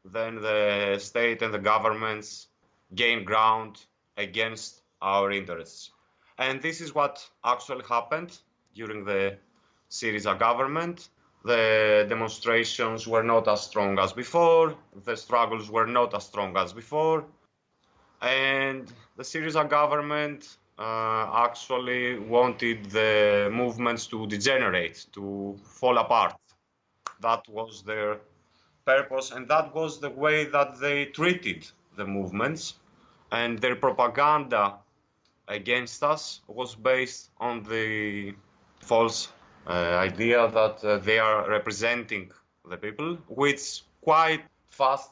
then the state and the governments gain ground against our interests. And this is what actually happened during the Syriza government. The demonstrations were not as strong as before, the struggles were not as strong as before, and the Syriza government actually wanted the movements to degenerate, to fall apart. That was their purpose, and that was the way that they treated the movements. And their propaganda against us was based on the false uh, idea that uh, they are representing the people, which quite fast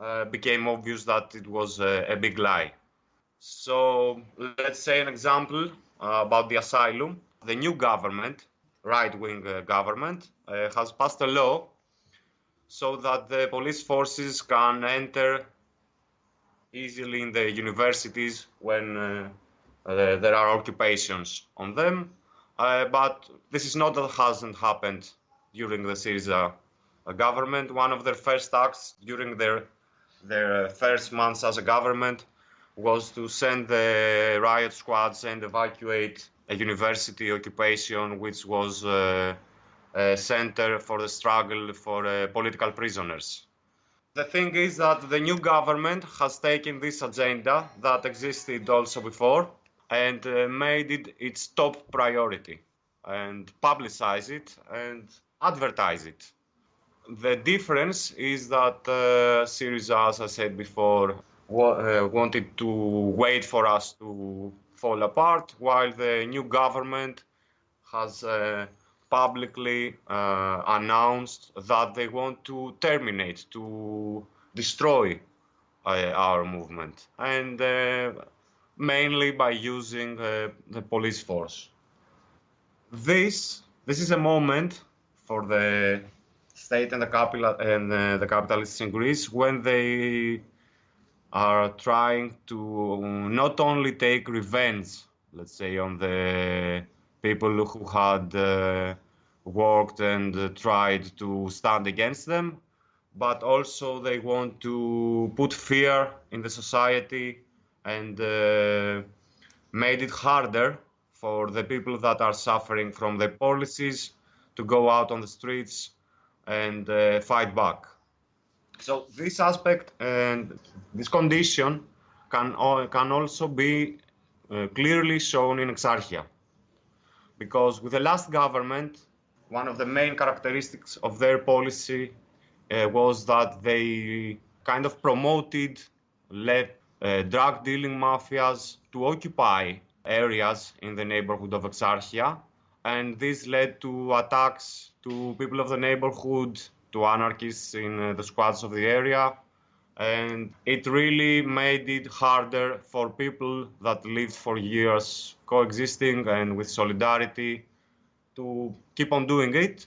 uh, became obvious that it was a big lie. So let's say an example uh, about the asylum. The new government, right-wing uh, government, uh, has passed a law so that the police forces can enter easily in the universities when uh, uh, there are occupations on them. Uh, but this is not that hasn't happened during the Syriza government. One of their first acts during their their first months as a government was to send the riot squads and evacuate a university occupation which was uh, a center for the struggle for uh, political prisoners. The thing is that the new government has taken this agenda that existed also before and uh, made it its top priority. and publicize it and advertise it. The difference is that uh, Syriza, as I said before, wanted to wait for us to fall apart, while the new government has uh, publicly uh, announced that they want to terminate, to destroy uh, our movement, and uh, mainly by using uh, the police force. This this is a moment for the state and the capital and uh, the capitalists in Greece when they are trying to not only take revenge, let's say, on the people who had uh, worked and tried to stand against them, but also they want to put fear in the society and uh, made it harder for the people that are suffering from the policies to go out on the streets and uh, fight back. So this aspect and this condition can can also be uh, clearly shown in Exarchia, because with the last government, one of the main characteristics of their policy uh, was that they kind of promoted, let uh, drug dealing mafias to occupy areas in the neighborhood of Exarchia, and this led to attacks to people of the neighborhood, to anarchists in uh, the squads of the area, and it really made it harder for people that lived for years coexisting and with solidarity to keep on doing it.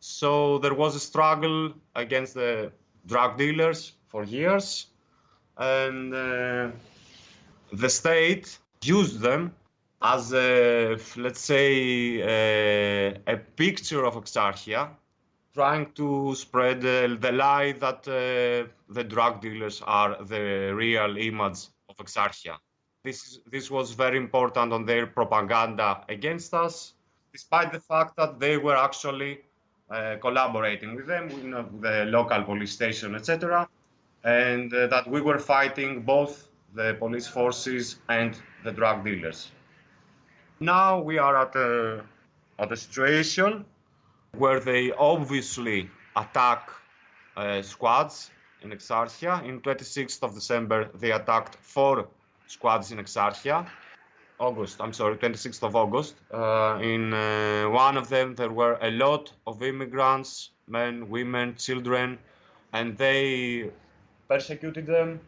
So there was a struggle against the drug dealers for years, and uh, the state used them as a, let's say, a, a picture of Exarchia, trying to spread uh, the lie that uh, the drug dealers are the real image of Exarchia. This, this was very important on their propaganda against us, despite the fact that they were actually uh, collaborating with them, you know, the local police station, etc., and uh, that we were fighting both the police forces and the drug dealers. Now we are at a, at a situation where they obviously attack uh, squads in Exarchia. In 26th of December, they attacked four squads in Exarchia. August, I'm sorry, 26th of August. Uh, in uh, one of them, there were a lot of immigrants, men, women, children, and they persecuted them.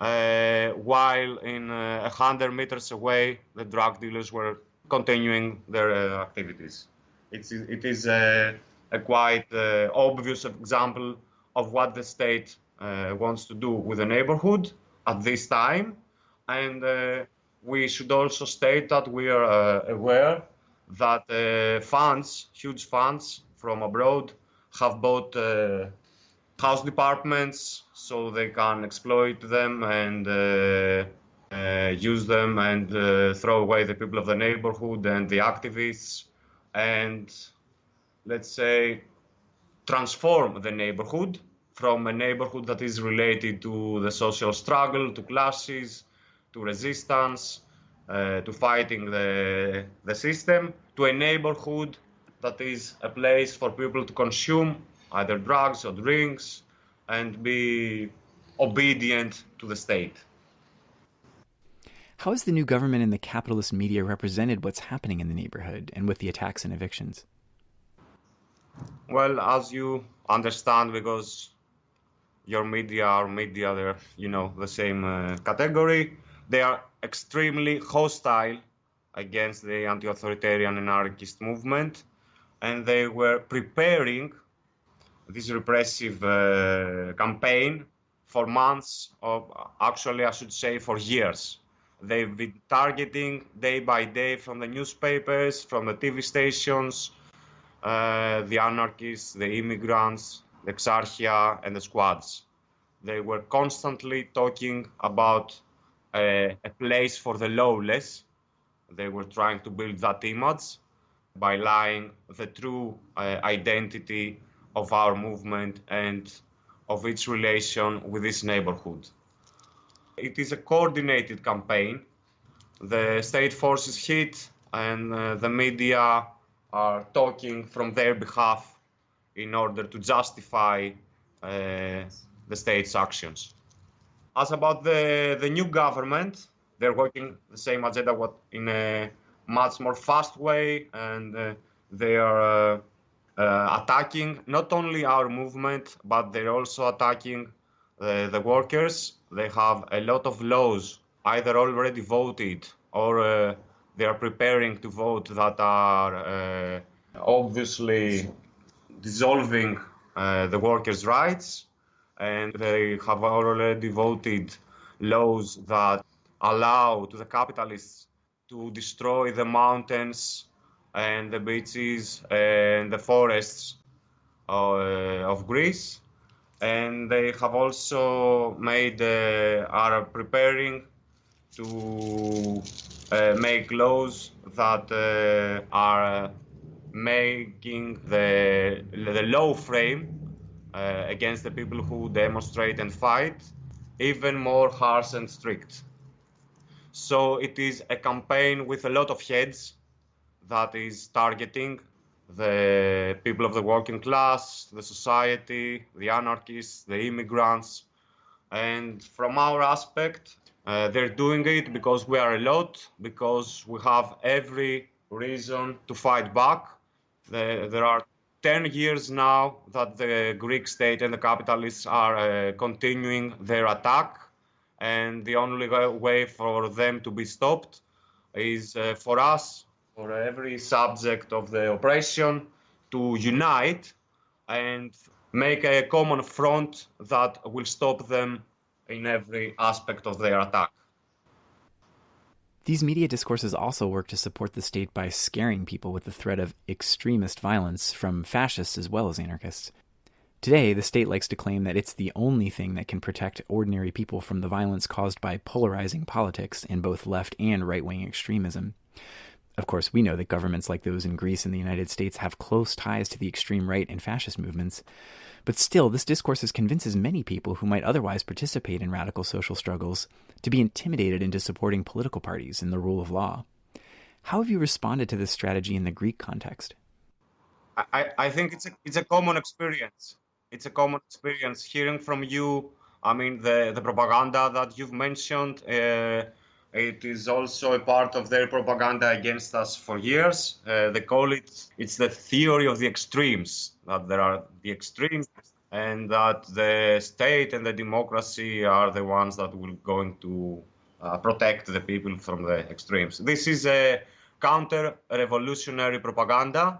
Uh, while in uh, a hundred meters away, the drug dealers were continuing their uh, activities. It's, it is a, a quite uh, obvious example of what the state uh, wants to do with the neighborhood at this time. And uh, we should also state that we are uh, aware that uh, funds, huge funds from abroad, have bought uh, house departments so they can exploit them and use them and throw away the people of the neighborhood and the activists and let's say transform the neighborhood from a neighborhood that is related to the social struggle, to classes, to resistance, uh, to fighting the, the system, to a neighborhood that is a place for people to consume either drugs or drinks and be obedient to the state. How has the new government and the capitalist media represented what's happening in the neighborhood and with the attacks and evictions? Well, as you understand, because your media are media, they're you know the same uh, category. They are extremely hostile against the anti-authoritarian anarchist movement, and they were preparing this repressive uh, campaign for months, or actually I should say for years. They've been targeting day by day from the newspapers, from the TV stations, uh, the anarchists, the immigrants, the Exarchia, and the squads. They were constantly talking about a, a place for the lawless. They were trying to build that image by lying the true uh, identity of our movement and of its relation with this neighborhood. It is a coordinated campaign. The state forces hit and uh, the media are talking from their behalf in order to justify uh, the state's actions. As about the, the new government, they're working the same agenda what in a much more fast way and uh, they are uh, uh, attacking not only our movement but they're also attacking uh, the workers they have a lot of laws either already voted or uh, they are preparing to vote that are uh, obviously dissolving the workers rights and they have already voted laws that allow to the capitalists to destroy the mountains and the beaches and the forests uh, of Greece. And they have also made, uh, are preparing to uh, make laws that uh, are making the, the law frame uh, against the people who demonstrate and fight even more harsh and strict. So it is a campaign with a lot of heads that is targeting the people of the working class, the society, the anarchists, the immigrants. And from our aspect, uh, they're doing it because we are a lot, because we have every reason to fight back. The, there are 10 years now that the Greek state and the capitalists are uh, continuing their attack and the only way for them to be stopped is uh, for us, for every subject of the operation to unite and make a common front that will stop them in every aspect of their attack. These media discourses also work to support the state by scaring people with the threat of extremist violence from fascists as well as anarchists. Today, the state likes to claim that it's the only thing that can protect ordinary people from the violence caused by polarizing politics in both left and right wing extremism. Of course, we know that governments like those in Greece and the United States have close ties to the extreme right and fascist movements. But still, this discourse convinces many people who might otherwise participate in radical social struggles to be intimidated into supporting political parties and the rule of law. How have you responded to this strategy in the Greek context? I, I think it's a, it's a common experience it's a common experience hearing from you. I mean, the, the propaganda that you've mentioned, uh, it is also a part of their propaganda against us for years. Uh, they call it, it's the theory of the extremes, that there are the extremes and that the state and the democracy are the ones that will going to uh, protect the people from the extremes. This is a counter-revolutionary propaganda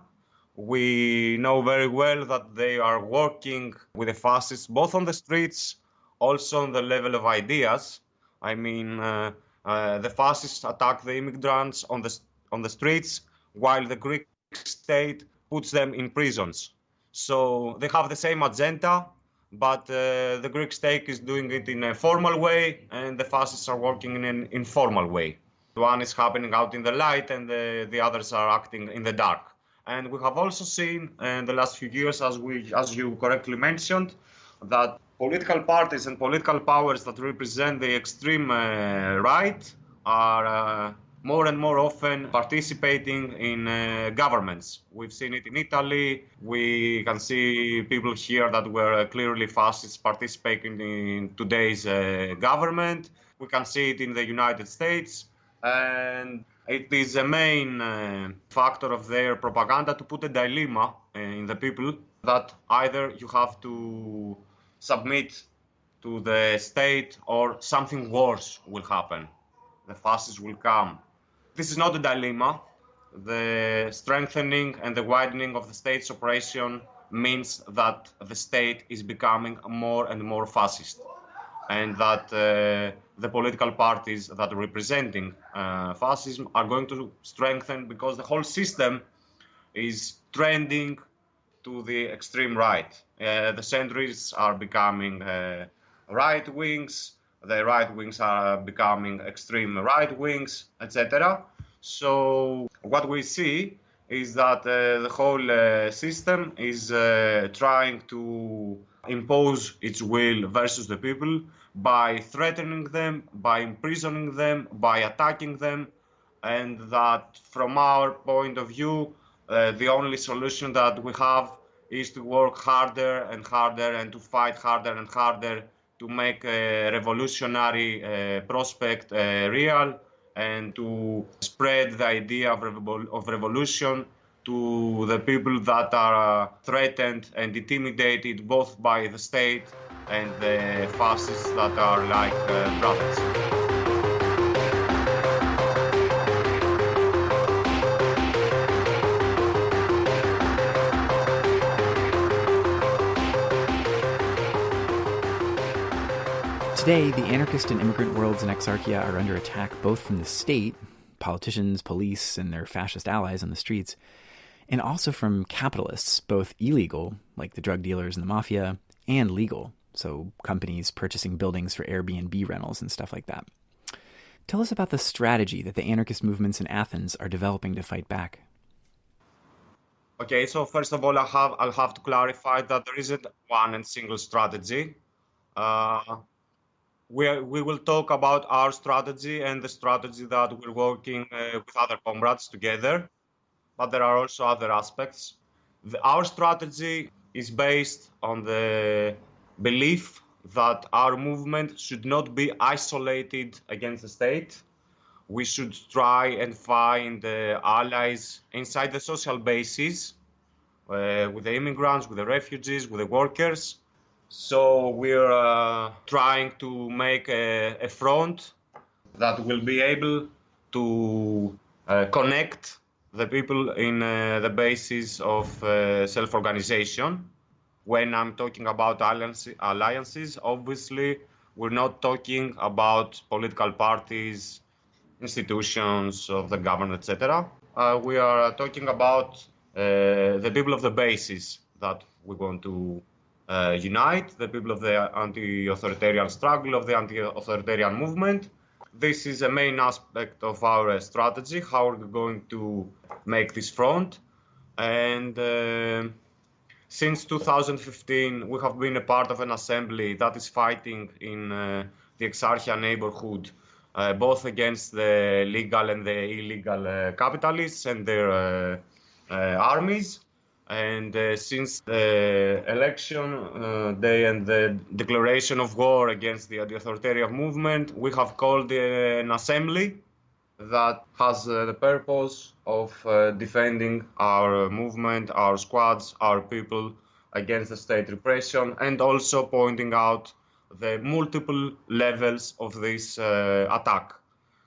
we know very well that they are working with the fascists both on the streets, also on the level of ideas. I mean, uh, uh, the fascists attack the immigrants on the on the streets, while the Greek state puts them in prisons. So they have the same agenda, but uh, the Greek state is doing it in a formal way, and the fascists are working in an informal way. One is happening out in the light, and the, the others are acting in the dark. And we have also seen in the last few years, as we, as you correctly mentioned, that political parties and political powers that represent the extreme uh, right are uh, more and more often participating in uh, governments. We've seen it in Italy. We can see people here that were clearly fascists participating in today's uh, government. We can see it in the United States. And it is a main uh, factor of their propaganda to put a dilemma uh, in the people that either you have to submit to the state or something worse will happen. The fascists will come. This is not a dilemma. The strengthening and the widening of the state's operation means that the state is becoming more and more fascist and that uh, the political parties that are representing uh, fascism are going to strengthen because the whole system is trending to the extreme right. Uh, the centrists are becoming uh, right wings, the right wings are becoming extreme right wings, etc. So what we see is that uh, the whole uh, system is trying to impose its will versus the people by threatening them, by imprisoning them, by attacking them, and that from our point of view, uh, the only solution that we have is to work harder and harder and to fight harder and harder to make a revolutionary uh, prospect uh, real and to spread the idea of, revol- of revolution to the people that are uh, threatened and intimidated both by the state and the fascists that are like uh, brothers. Today, the anarchist and immigrant worlds in Exarchia are under attack both from the state, politicians, police, and their fascist allies on the streets, and also from capitalists, both illegal, like the drug dealers and the mafia, and legal, so companies purchasing buildings for Airbnb rentals and stuff like that. Tell us about the strategy that the anarchist movements in Athens are developing to fight back. Okay, so first of all, I have I'll have to clarify that there isn't one and single strategy. Uh, we, we will talk about our strategy and the strategy that we're working uh, with other comrades together, but there are also other aspects. The, our strategy is based on the belief that our movement should not be isolated against the state. We should try and find uh, allies inside the social bases uh, with the immigrants, with the refugees, with the workers so we're uh, trying to make a, a, front that will be able to uh, connect the people in uh, the basis of uh, self-organization. When I'm talking about alliances, obviously we're not talking about political parties, institutions of the government, etc. Uh, we are talking about uh, the people of the basis that we want to unite the people of the anti-authoritarian struggle, of the anti-authoritarian movement. This is a main aspect of our uh, strategy, how are we're going to make this front. And uh, since 2015, we have been a part of an assembly that is fighting in uh, the Exarchia neighborhood, uh, both against the legal and the illegal uh, capitalists and their armies and uh, since the election uh, day and the declaration of war against the, authoritarian movement, we have called an assembly that has uh, the purpose of uh, defending our movement, our squads, our people against the state repression, and also pointing out the multiple levels of this uh, attack.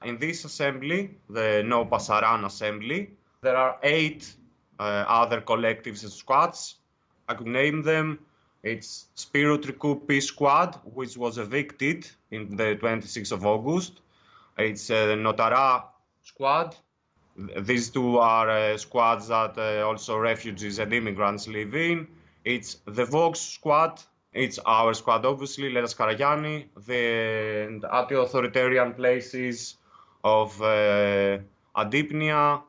In this assembly, the No Pasaran assembly, there are eight other collectives and squads. I could name them. It's Spirou Trikoupi Squad, which was evicted in the 26th of August. It's uh, Notara Squad. These two are uh, squads that uh, also refugees and immigrants live in. It's the Vox Squad. It's our squad, obviously, Lelas Karagianni. The anti-authoritarian places of uh, Adipnia,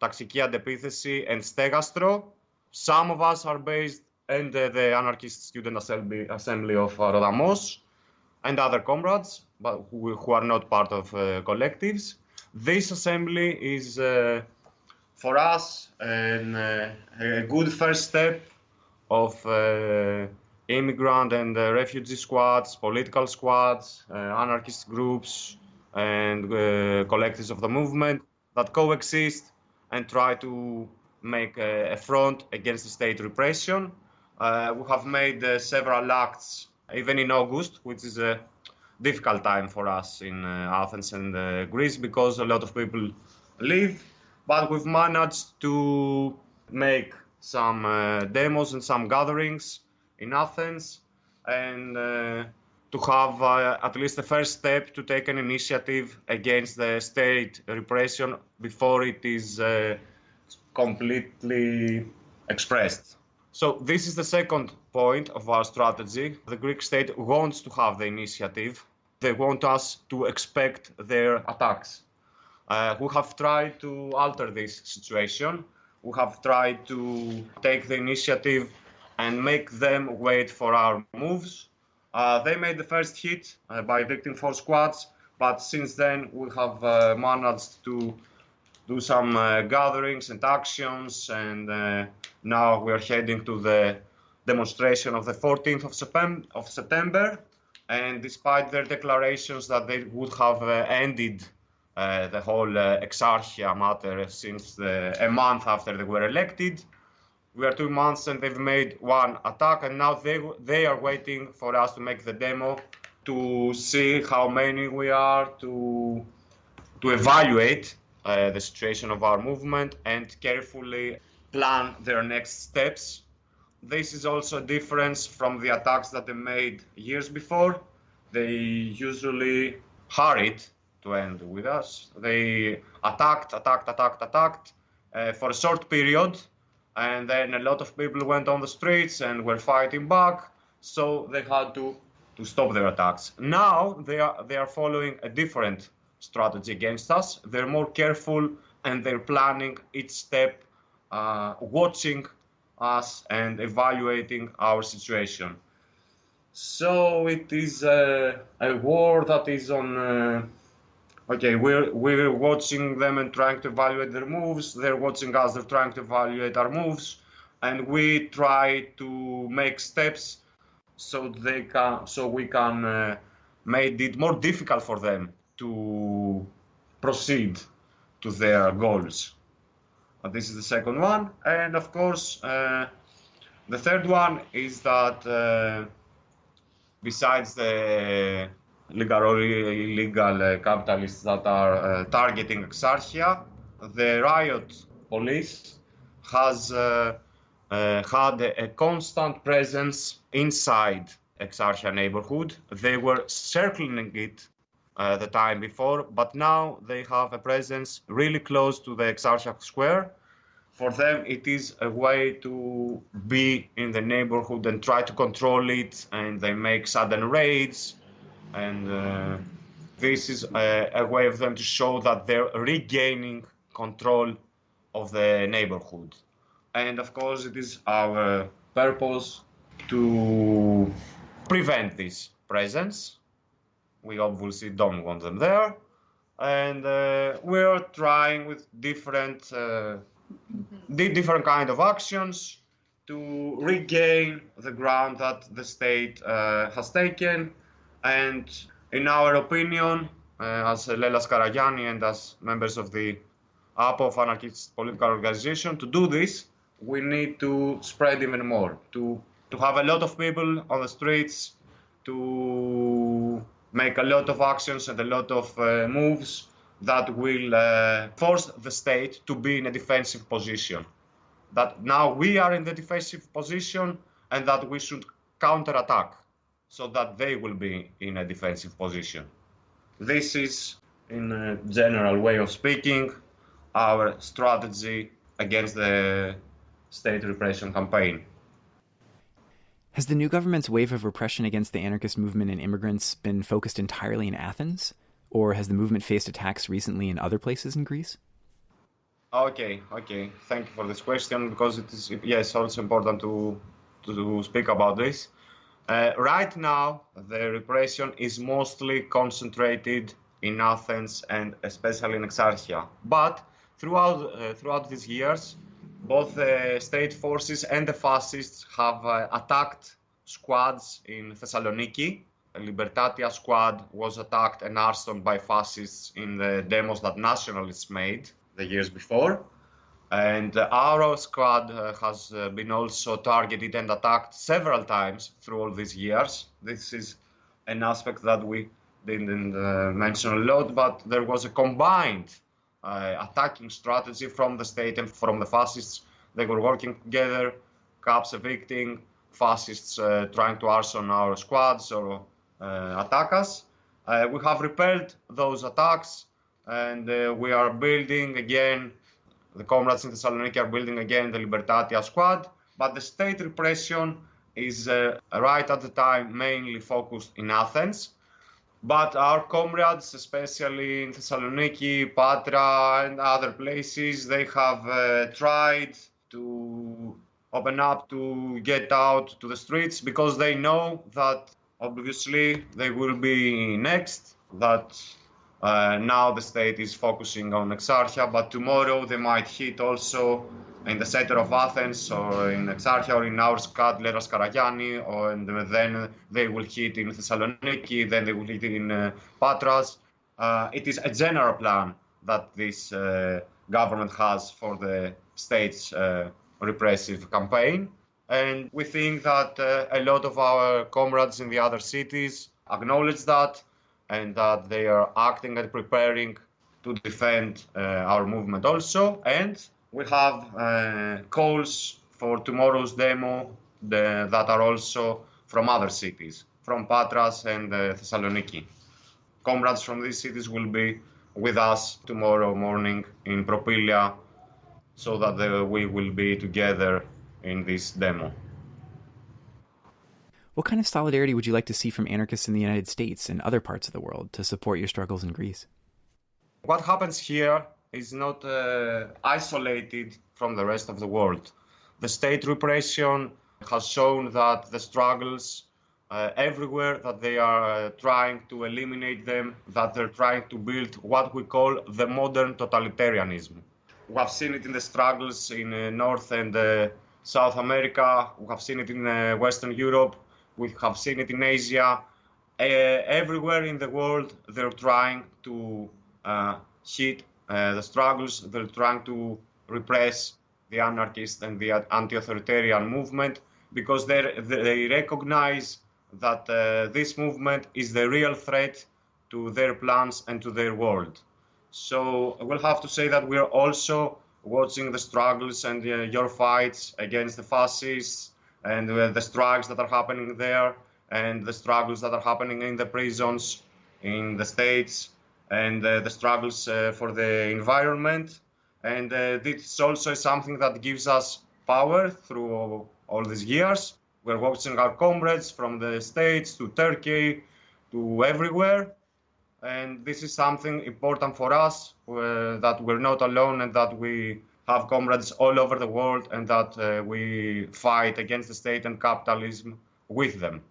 ταξική αντεπίθεση and στέγαστρο. Some of us are based in the, the anarchist student assembly, assembly of uh, Rodamos and other comrades, but who, who are not part of uh, collectives. This assembly is uh, for us an, uh, a good first step of uh, immigrant and uh, refugee squads, political squads, anarchist groups, and collectives of the movement that coexist and try to make a, a front against the state repression. Uh, we have made uh, several acts, even in August, which is a difficult time for us in uh, Athens and uh, Greece because a lot of people leave. But we've managed to make some uh, demos and some gatherings in Athens and uh, to have uh, at least the first step to take an initiative against the state repression before it is uh, completely expressed. So this is the second point of our strategy. The Greek state wants to have the initiative. They want us to expect their attacks. Uh, we have tried to alter this situation. We have tried to take the initiative and make them wait for our moves they made the first hit uh, by evicting four squads, but since then we have uh, managed to do some uh, gatherings and actions, and uh, now we are heading to the demonstration of the 14th of, Septem- of September. And despite their declarations that they would have uh, ended uh, the whole uh, Exarchia matter since the, a month after they were elected, we are two months and they've made one attack, and now they they are waiting for us to make the demo to see how many we are to to evaluate uh, the situation of our movement and carefully plan their next steps. This is also a difference from the attacks that they made years before. They usually hurried to end with us. They attacked, attacked, attacked, attacked uh, for a short period, and then a lot of people went on the streets and were fighting back. So they had to to stop their attacks. Now they are they are following a different strategy against us. They're more careful and they're planning each step, uh, watching us and evaluating our situation. So it is a war that is on. Uh, okay, we're we're watching them and trying to evaluate their moves. They're watching us. They're trying to evaluate our moves, and we try to make steps so they can so we can uh, make it more difficult for them to proceed to their goals. Uh, this is the second one, and of course, uh, the third one is that uh, besides the legal illegal uh, capitalists that are uh, targeting Exarchia, the riot police has uh, had a, a constant presence inside Exarchia neighborhood. They were circling it uh, the time before, but now they have a presence really close to the Exarchia Square. For them, it is a way to be in the neighborhood and try to control it, and they make sudden raids. And uh, this is a, a way of them to show that they're regaining control of the neighborhood. And of course, it is our purpose to prevent this presence. We obviously don't want them there. And uh, we're trying with different, uh, different kind of actions to regain the ground that the state uh, has taken. And in our opinion, uh, as Lelas Karagianni and as members of the APOF anarchist political organization, to do this, we need to spread even more, to to have a lot of people on the streets, to make a lot of actions and a lot of uh, moves that will uh, force the state to be in a defensive position. That now we are in the defensive position and that we should counterattack so that they will be in a defensive position. This is, in a general way of speaking, our strategy against the state repression campaign. Has the new government's wave of repression against the anarchist movement and immigrants been focused entirely in Athens? Or has the movement faced attacks recently in other places in Greece? Okay, okay. Thank you for this question because it is yes also important to to speak about this. Uh, right now, the repression is mostly concentrated in Athens and especially in Exarchia. But throughout uh, throughout these years, both the state forces and the fascists have uh, attacked squads in Thessaloniki. A Libertatia squad was attacked and arsoned by fascists in the demos that nationalists made the years before. And our squad uh, has uh, been also targeted and attacked several times through all these years. This is an aspect that we didn't uh, mention a lot, but there was a combined attacking strategy from the state and from the fascists. They were working together, cops evicting, fascists uh, trying to arson our squads or uh, attack us. Uh, we have repelled those attacks and we are building again, the comrades in Thessaloniki are building again the Libertatia squad, but the state repression is uh, right at the time mainly focused in Athens. But our comrades, especially in Thessaloniki, Patra, and other places, they have uh, tried to open up to get out to the streets because they know that obviously they will be next, that Uh, now the state is focusing on Exarchia, but tomorrow they might hit also in the center of Athens or in Exarchia or in our squad, Lelas Karagianni, or and then they will hit in Thessaloniki, then they will hit in uh, Patras. Uh, it is a general plan that this uh, government has for the state's uh, repressive campaign. And we think that uh, a lot of our comrades in the other cities acknowledge that and that they are acting and preparing to defend uh, our movement also. And we have uh, calls for tomorrow's demo the, that are also from other cities, from Patras and uh, Thessaloniki. Comrades from these cities will be with us tomorrow morning in Propylaia so that the, we will be together in this demo. What kind of solidarity would you like to see from anarchists in the United States and other parts of the world to support your struggles in Greece? What happens here is not uh, isolated from the rest of the world. The state repression has shown that the struggles uh, everywhere that they are uh, trying to eliminate them, that they're trying to build what we call the modern totalitarianism. We have seen it in the struggles in uh, North and uh, South America, we have seen it in Western Europe, we have seen it in Asia. Uh, everywhere in the world, they're trying to hit the struggles, they're trying to repress the anarchist and the anti-authoritarian movement because they they recognize that uh, this movement is the real threat to their plans and to their world. So we'll have to say that we're also watching the struggles and uh, your fights against the fascists and the strikes that are happening there and the struggles that are happening in the prisons in the states and uh, the struggles uh, for the environment. And uh, this also is something that gives us power through all these years we're watching our comrades from the States to Turkey to everywhere. And this is something important for us uh, that we're not alone and that we have comrades all over the world and that uh, we fight against the state and capitalism with them.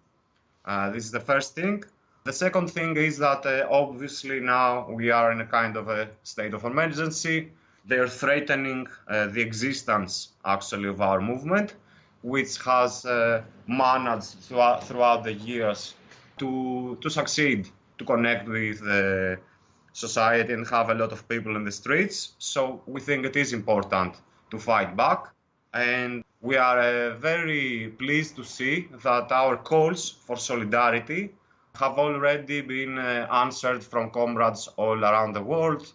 Uh, this is the first thing. The second thing is that uh, obviously now we are in a kind of a state of emergency. They're threatening uh, the existence actually of our movement which has uh, managed throughout, throughout the years to, to succeed, to connect with the society and have a lot of people in the streets. So we think it is important to fight back. And we are uh, very pleased to see that our calls for solidarity have already been uh, answered from comrades all around the world,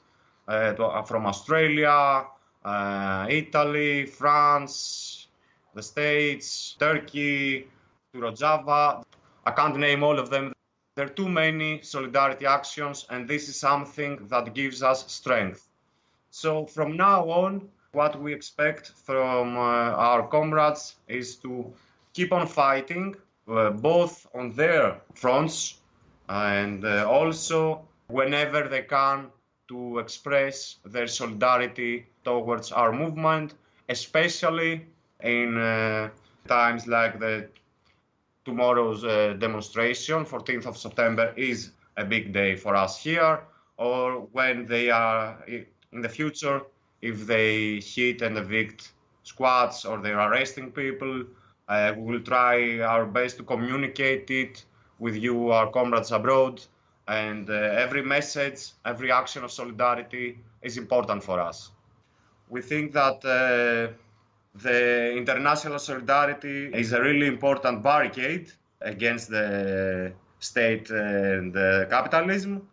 uh, to, uh, from Australia, uh, Italy, France, the States, Turkey, to Rojava. I can't name all of them. There are too many solidarity actions, and this is something that gives us strength. So from now on, what we expect from uh, our comrades is to keep on fighting, uh, both on their fronts and uh, also whenever they can to express their solidarity towards our movement, especially in uh, times like the tomorrow's uh, demonstration, 14th of September, is a big day for us here, or when they are in the future, if they hit and evict squads or they're arresting people, uh, we will try our best to communicate it with you, our comrades abroad. And uh, every message, every action of solidarity is important for us. We think that uh, the international solidarity is a really important barricade against the state and the capitalism.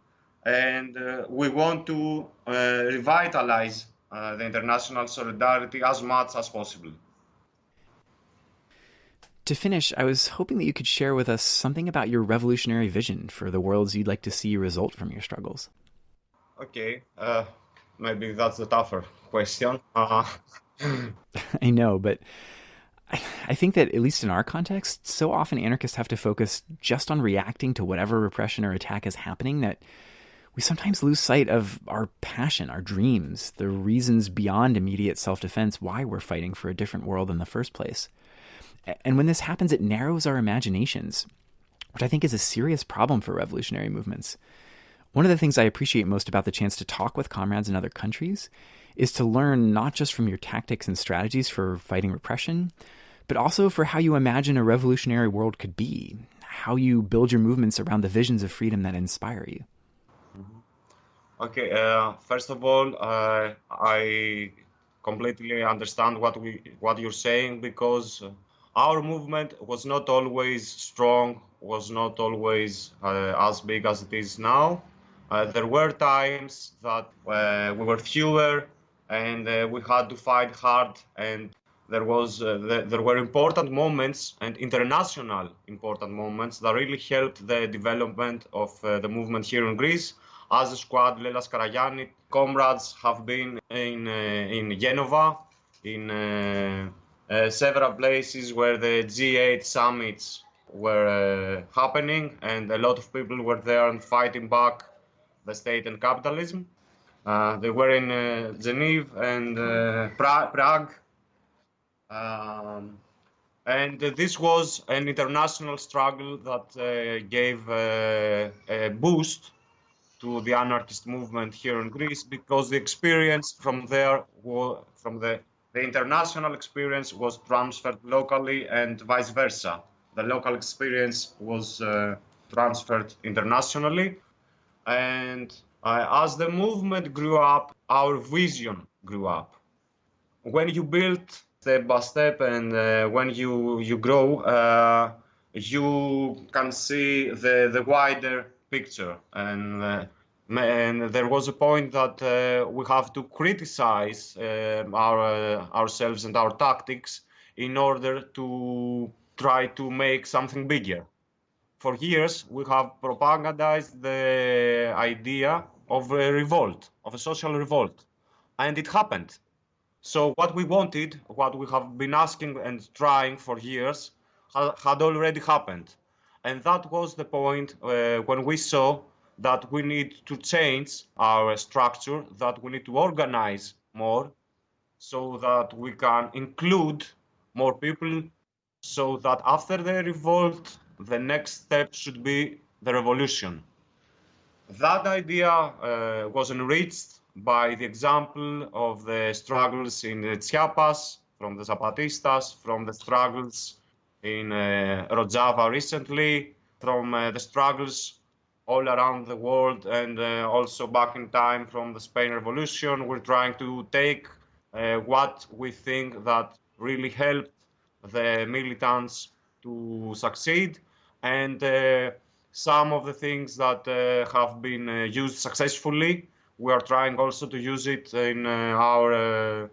And uh, we want to uh, revitalize uh, the international solidarity as much as possible. To finish, I was hoping that you could share with us something about your revolutionary vision for the worlds you'd like to see result from your struggles. Okay, uh, maybe that's a tougher question. Uh, I know, but I think that, at least in our context, so often anarchists have to focus just on reacting to whatever repression or attack is happening that we sometimes lose sight of our passion, our dreams, the reasons beyond immediate self defense why we're fighting for a different world in the first place. And when this happens, it narrows our imaginations, which I think is a serious problem for revolutionary movements. One of the things I appreciate most about the chance to talk with comrades in other countries is to learn not just from your tactics and strategies for fighting repression, but also for how you imagine a revolutionary world could be, how you build your movements around the visions of freedom that inspire you. Okay, uh, first of all, uh, I completely understand what we what you're saying because our movement was not always strong, was not always uh, as big as it is now. Uh, there were times that uh, we were fewer and uh, we had to fight hard and there was the, there were important moments and international important moments that really helped the development of the movement here in Greece. As a squad, Lelas Karagianni, comrades have been in, uh, in Genova, in uh, uh, several places where the G8 summits were happening, and a lot of people were there and fighting back the state and capitalism. Uh, they were in uh, Geneva and uh, pra Prague. Um, and this was an international struggle that gave a boost to the anarchist movement here in Greece because the experience from there, from the, the international experience was transferred locally and vice versa. The local experience was uh, transferred internationally. And uh, as the movement grew up, our vision grew up. When you build step by step and uh, when you, you grow, uh, you can see the, the wider picture. And, uh, and there was a point that uh, we have to criticize uh, our, ourselves and our tactics in order to try to make something bigger. For years, we have propagandized the idea of a revolt, of a social revolt, and it happened. So what we wanted, what we have been asking and trying for years, had already happened. And that was the point uh, when we saw that we need to change our structure, that we need to organize more so that we can include more people so that after the revolt, the next step should be the revolution. That idea uh, was enriched by the example of the struggles in Chiapas from the Zapatistas, from the struggles in uh, Rojava recently, from uh, the struggles all around the world and uh, also back in time from the Spain Revolution. We're trying to take uh, what we think that really helped the militants to succeed. And uh, some of the things that uh, have been uh, used successfully, we are trying also to use it in uh, our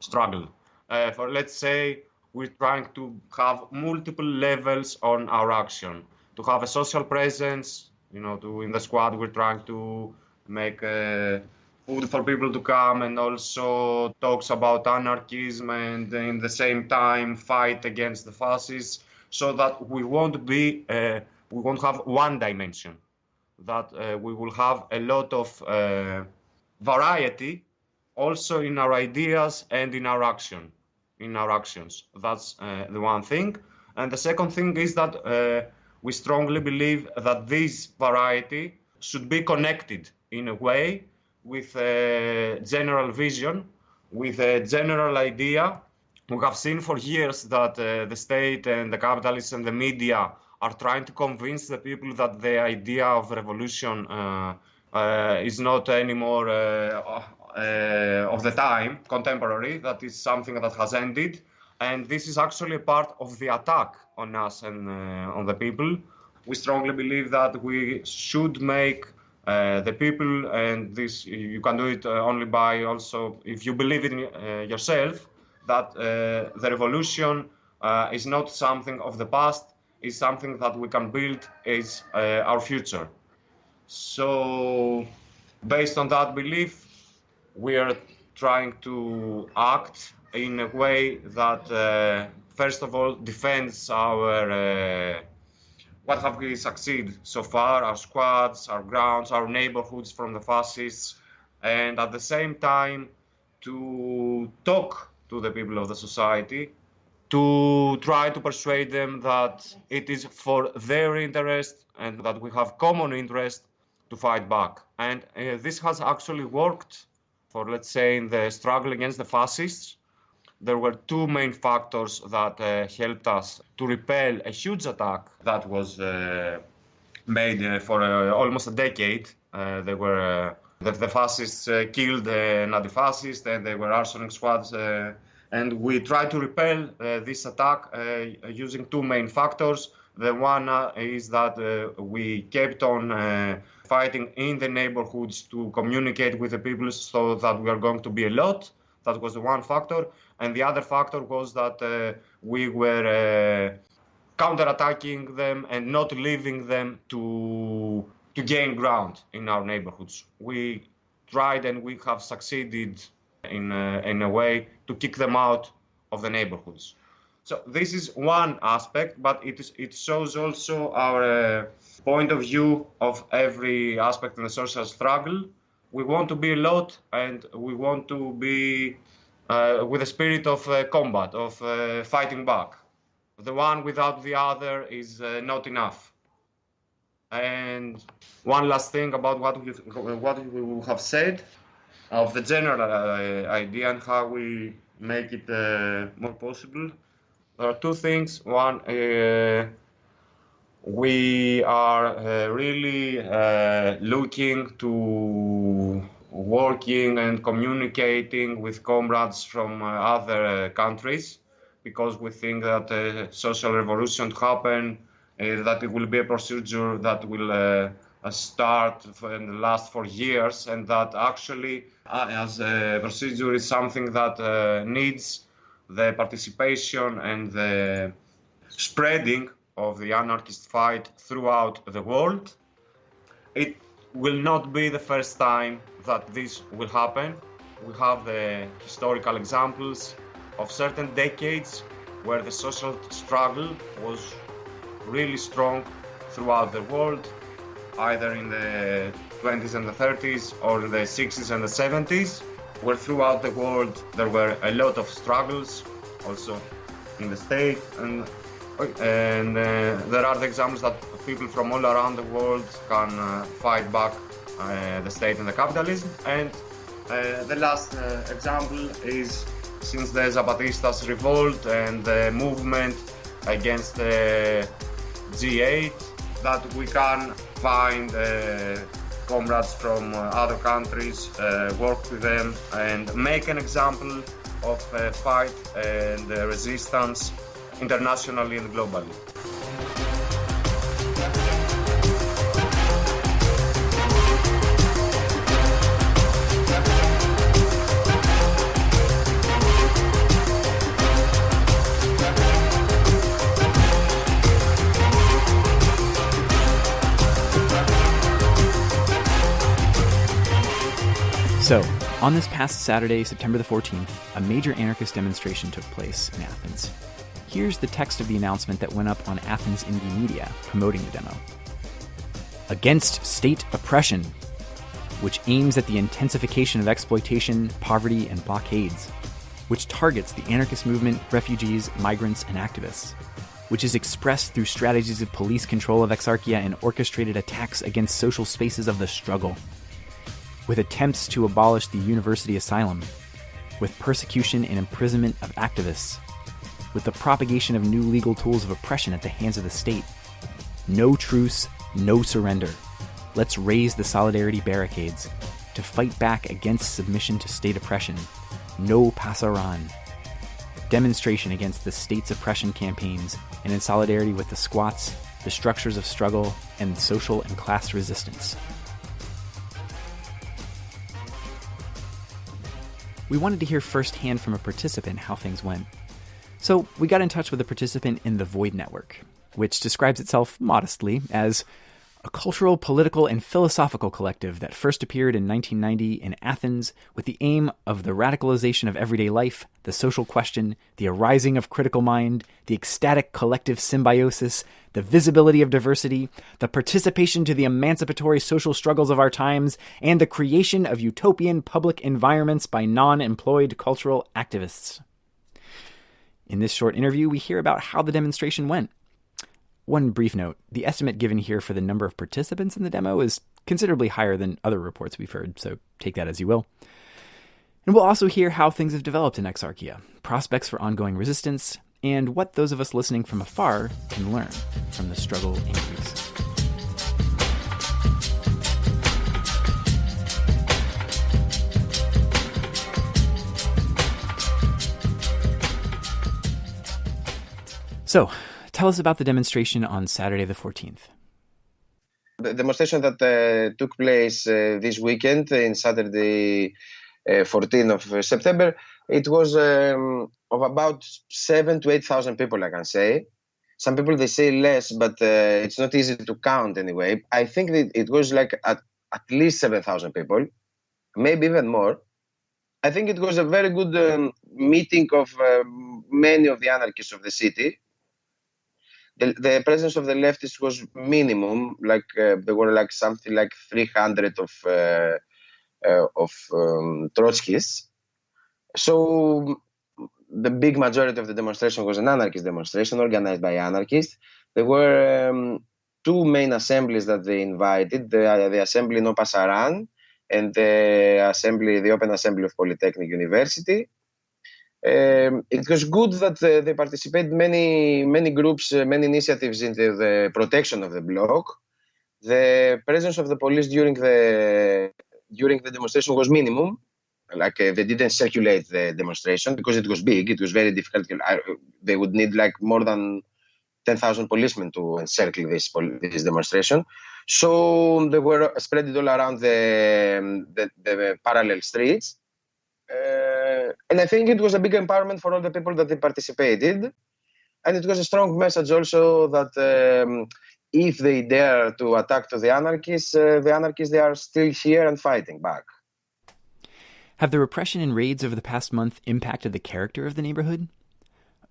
struggle. for let's say we're trying to have multiple levels on our action, to have a social presence, you know, to in the squad we're trying to make uh, food for people to come and also talks about anarchism and in the same time fight against the fascists so that we won't be uh, we won't have one dimension that uh, we will have a lot of uh, variety also in our ideas and in our action in our actions that's uh, the one thing and the second thing is that uh, we strongly believe that this variety should be connected in a way with a general vision, with a general idea. We have seen for years that uh, the state and the capitalists and the media are trying to convince the people that the idea of revolution uh, uh, is not anymore uh, uh, of the time, contemporary, that is something that has ended. And this is actually part of the attack on us and uh, on the people. We strongly believe that we should make the people, and this you can do it only by also if you believe in yourself, that uh, the revolution uh, is not something of the past, is something that we can build as our future. So, based on that belief, we are trying to act in a way that first of all defends our uh, what have we succeeded so far our squads our grounds our neighborhoods from the fascists and at the same time to talk to the people of the society to try to persuade them that it is for their interest and that we have common interest to fight back. And uh, this has actually worked for, let's say, in the struggle against the fascists. There were two main factors that uh, helped us to repel a huge attack that was uh, made uh, for uh, almost a decade. Uh, they were the, the, fascists killed the anti-fascists and they were arsoning squads and we tried to repel uh, this attack uh, using two main factors. The one uh, is that we kept on fighting in the neighborhoods to communicate with the people so that we are going to be a lot. That was the one factor. And the other factor was that we were counterattacking them and not leaving them to to gain ground in our neighborhoods. We tried and we have succeeded in a, in a way to kick them out of the neighborhoods. So this is one aspect, but it, is, it shows also our uh, point of view of every aspect in the social struggle. We want to be a lot, and we want to be uh, with a spirit of uh, combat, of uh, fighting back. The one without the other is uh, not enough. And one last thing about what we, what we have said of the general uh, idea and how we make it uh, more possible. There are two things. One, uh, we are really looking to working and communicating with comrades from other countries because we think that social revolution happen, uh, that it will be a procedure that will uh, start and last for years, and that actually, uh, as a procedure, is something that uh, needs the participation and the spreading of the anarchist fight throughout the world. It will not be the first time that this will happen. We have the historical examples of certain decades where the social struggle was really strong throughout the world either in the 20s and the 30s or in the 60s and the 70s, where throughout the world there were a lot of struggles, also in the state, and and uh, there are the examples that people from all around the world can uh, fight back uh, the state and the capitalism. And uh, the last uh, example is since the Zapatistas revolt and the movement against the G8 that we can find uh, comrades from uh, other countries, uh, work with them, and make an example of fight and resistance internationally and globally. So, on this past Saturday, September the 14th, a major anarchist demonstration took place in Athens. Here's the text of the announcement that went up on Athens Indymedia promoting the demo. Against state oppression, which aims at the intensification of exploitation, poverty, and blockades, which targets the anarchist movement, refugees, migrants, and activists, which is expressed through strategies of police control of exarchia and orchestrated attacks against social spaces of the struggle with attempts to abolish the university asylum, with persecution and imprisonment of activists, with the propagation of new legal tools of oppression at the hands of the state. No truce, no surrender. Let's raise the solidarity barricades to fight back against submission to state oppression. No pasaran. Demonstration against the state's oppression campaigns and in solidarity with the squats, the structures of struggle, and social and class resistance. We wanted to hear firsthand from a participant how things went. So we got in touch with a participant in the Void Network, which describes itself modestly as a cultural, political, and philosophical collective that first appeared in 1990 in Athens with the aim of the radicalization of everyday life, the social question, the arising of critical mind, the ecstatic collective symbiosis, the visibility of diversity, the participation to the emancipatory social struggles of our times, and the creation of utopian public environments by non employed cultural activists. In this short interview, we hear about how the demonstration went One brief note the estimate given here for the number of participants in the demo is considerably higher than other reports we've heard, so take that as you will. And we'll also hear how things have developed in Exarchia, prospects for ongoing resistance, and what those of us listening from afar can learn from the struggle in Greece. So, tell us about the demonstration on Saturday the 14th. The demonstration that uh, took place uh, this weekend in Saturday, uh, 14th of September, it was um, of about seven to eight thousand people, I can say. Some people they say less, but uh, it's not easy to count anyway. I think it was like at, at least seven thousand people, maybe even more. I think it was a very good um, meeting of uh, many of the anarchists of the city the, the presence of the leftists was minimum. Like uh, there were like something like 300 of uh, uh, of um, Trotskyists. So the big majority of the demonstration was an anarchist demonstration organized by anarchists. There were um, two main assemblies that they invited: the, the assembly No Pasaran and the assembly, the Open Assembly of Polytechnic University. It was good that they participated many many groups, many initiatives in the, the, protection of the block. The presence of the police during the during the demonstration was minimum. Like uh, they didn't circulate the demonstration because it was big. It was very difficult. I, they would need like more than ten thousand policemen to encircle this this demonstration. So they were spread all around the, the, the parallel streets and I think it was a big empowerment for all the people that participated. And it was a strong message also that um, if they dare to attack to the anarchists, uh, the anarchists, they are still here and fighting back. Have the repression and raids over the past month impacted the character of the neighborhood?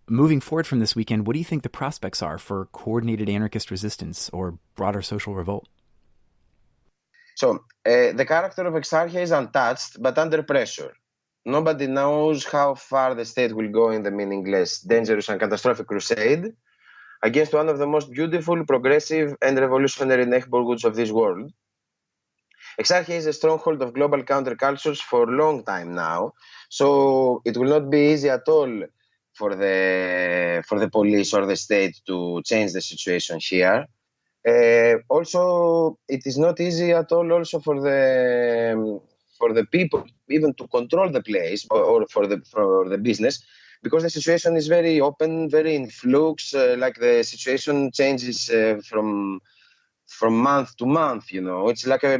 Moving forward from this weekend, what do you think the prospects are for coordinated anarchist resistance or broader social revolt? So, uh, the character of Exarchia is untouched but under pressure. Nobody knows how far the state will go in the meaningless, dangerous, and catastrophic crusade against one of the most beautiful, progressive, and revolutionary neighborhoods of this world. Exarchia is a stronghold of global countercultures for a long time now, so it will not be easy at all for the for the police or the state to change the situation here. Uh, also, it is not easy at all also for the for the people even to control the place or, or for the for the business because the situation is very open very in flux uh, like the situation changes uh, from from month to month you know. It's like a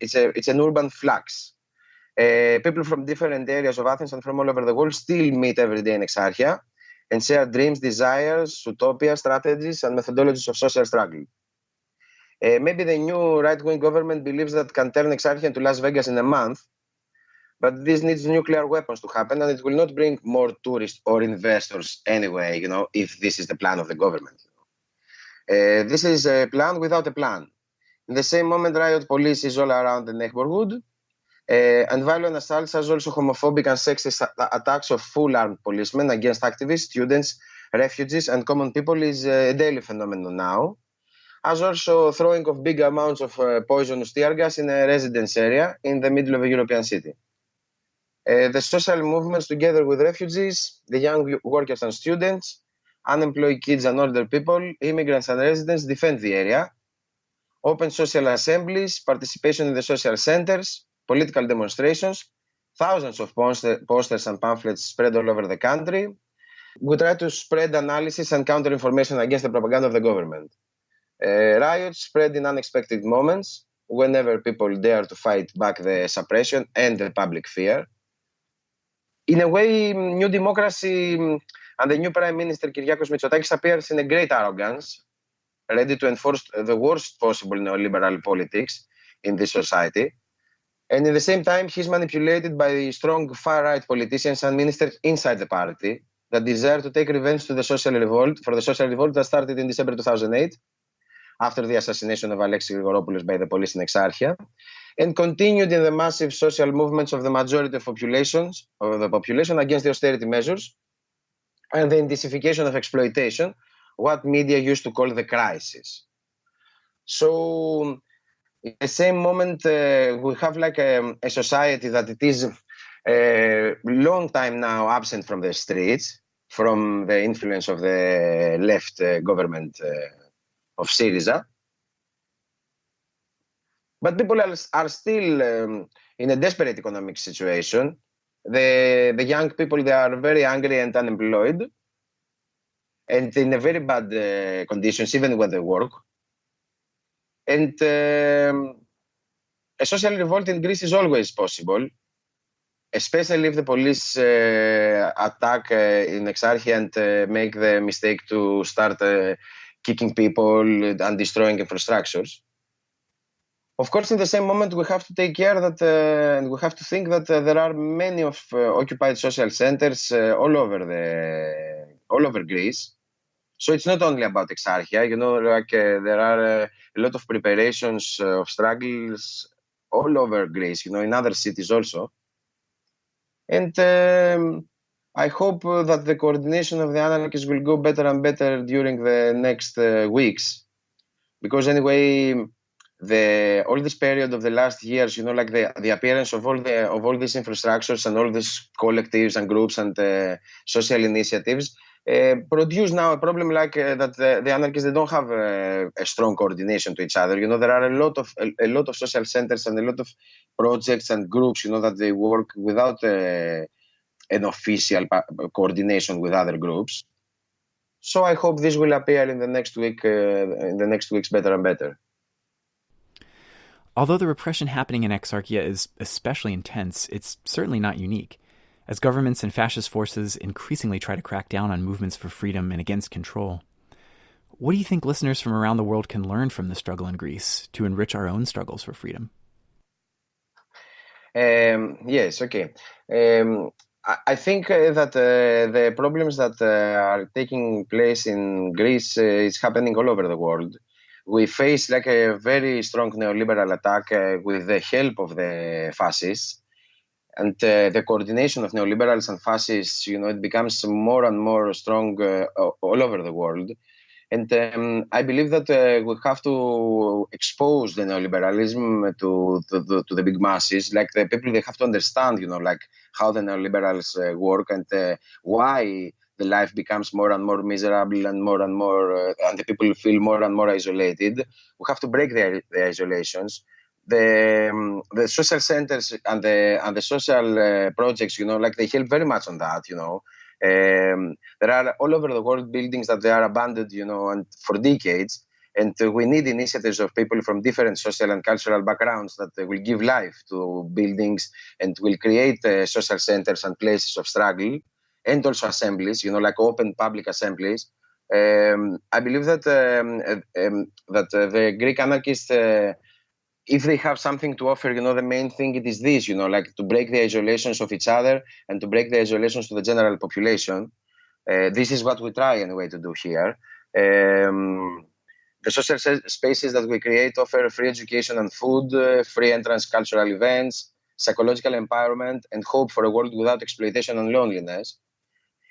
it's a it's an urban flux. Uh, people from different areas of athens and from all over the world still meet every day in exarchia and share dreams desires utopia strategies and methodologies of social struggle uh, maybe the new right-wing government believes that can turn Exarchia into Las Vegas in a month, but this needs nuclear weapons to happen, and it will not bring more tourists or investors anyway. You know, if this is the plan of the government. Uh, this is a plan without a plan. In the same moment, riot police is all around the neighborhood, uh, and violent assaults as also homophobic and sexist attacks of full-armed policemen against activists, students, refugees, and common people is a daily phenomenon now as also throwing of big amounts of uh, poisonous tear gas in a residence area in the middle of a European city. Uh, the social movements, together with refugees, the young workers and students, unemployed kids and older people, immigrants and residents, defend the area. Open social assemblies, participation in the social centers, political demonstrations, thousands of poster posters and pamphlets spread all over the country. We try to spread analysis and counter information against the propaganda of the government. Uh, riots spread in unexpected moments whenever people dare to fight back the suppression and the public fear. In a way, New Democracy and the new Prime Minister Kyriakos Mitsotakis appears in a great arrogance, ready to enforce the worst possible neoliberal politics in this society. And at the same time, he's manipulated by strong far-right politicians and ministers inside the party that desire to take revenge to the social revolt for the social revolt that started in December 2008 after the assassination of Alexis Grigoropoulos by the police in Exarchia, and continued in the massive social movements of the majority of populations of the population against the austerity measures and the intensification of exploitation what media used to call the crisis. So, in the same moment, uh, we have like a, a, society that it is a long time now absent from the streets, from the influence of the left uh, government uh, of Syriza. But people are, are still um, in a desperate economic situation. The, the young people, they are very angry and unemployed and in a very bad uh, conditions, even when they work. And um, a social revolt in Greece is always possible, especially if the police uh, attack uh, in Exarchia and uh, make the mistake to start uh, kicking people and destroying infrastructures. Of course, in the same moment, we have to take care that uh, and we have to think that there are many of occupied social centers all over the all over Greece so it's not only about Exarchia, you know, like uh, there are uh, a lot of preparations uh, of struggles all over Greece, you know, in other cities also. And um, I hope uh, that the coordination of the anarchists will go better and better during the next uh, weeks. Because anyway, the all this period of the last years, you know, like the the appearance of all the of all these infrastructures and all these collectives and groups and uh, social initiatives uh, produce now a problem like uh, that the, the, anarchists they don't have a, a, strong coordination to each other. You know, there are a lot of a, a, lot of social centers and a lot of projects and groups. You know that they work without uh, an official coordination with other groups. So I hope this will appear in the next week, uh, in the next weeks, better and better. Although the repression happening in Exarchia is especially intense, it's certainly not unique. As governments and fascist forces increasingly try to crack down on movements for freedom and against control, what do you think listeners from around the world can learn from the struggle in Greece to enrich our own struggles for freedom? Um, yes, okay. Um, I, think uh, that uh, the problems that uh, are taking place in Greece uh, is happening all over the world. We face like a very strong neoliberal attack uh, with the help of the fascists and uh, the coordination of neoliberals and fascists, you know, it becomes more and more strong all over the world. And um, I believe that uh, we have to expose the neoliberalism to, to, the, to the big masses. Like the people, they have to understand, you know, like how the neoliberals uh, work and uh, why the life becomes more and more miserable and more and more, uh, and the people feel more and more isolated. We have to break the, the isolations the um, the social centers and the and the social uh, projects, you know, like they help very much on that. You know, um, there are all over the world buildings that they are abandoned, you know, and for decades. And uh, we need initiatives of people from different social and cultural backgrounds that uh, will give life to buildings and will create uh, social centers and places of struggle, and also assemblies, you know, like open public assemblies. Um, I believe that um, uh, um, that uh, the Greek anarchists if they have something to offer, you know, the main thing it is this, you know, like to break the isolations of each other and to break the isolations to the general population. Uh, this is what we try anyway to do here. Um, the social spaces that we create offer free education and food, uh, free entrance cultural events, psychological empowerment, and hope for a world without exploitation and loneliness.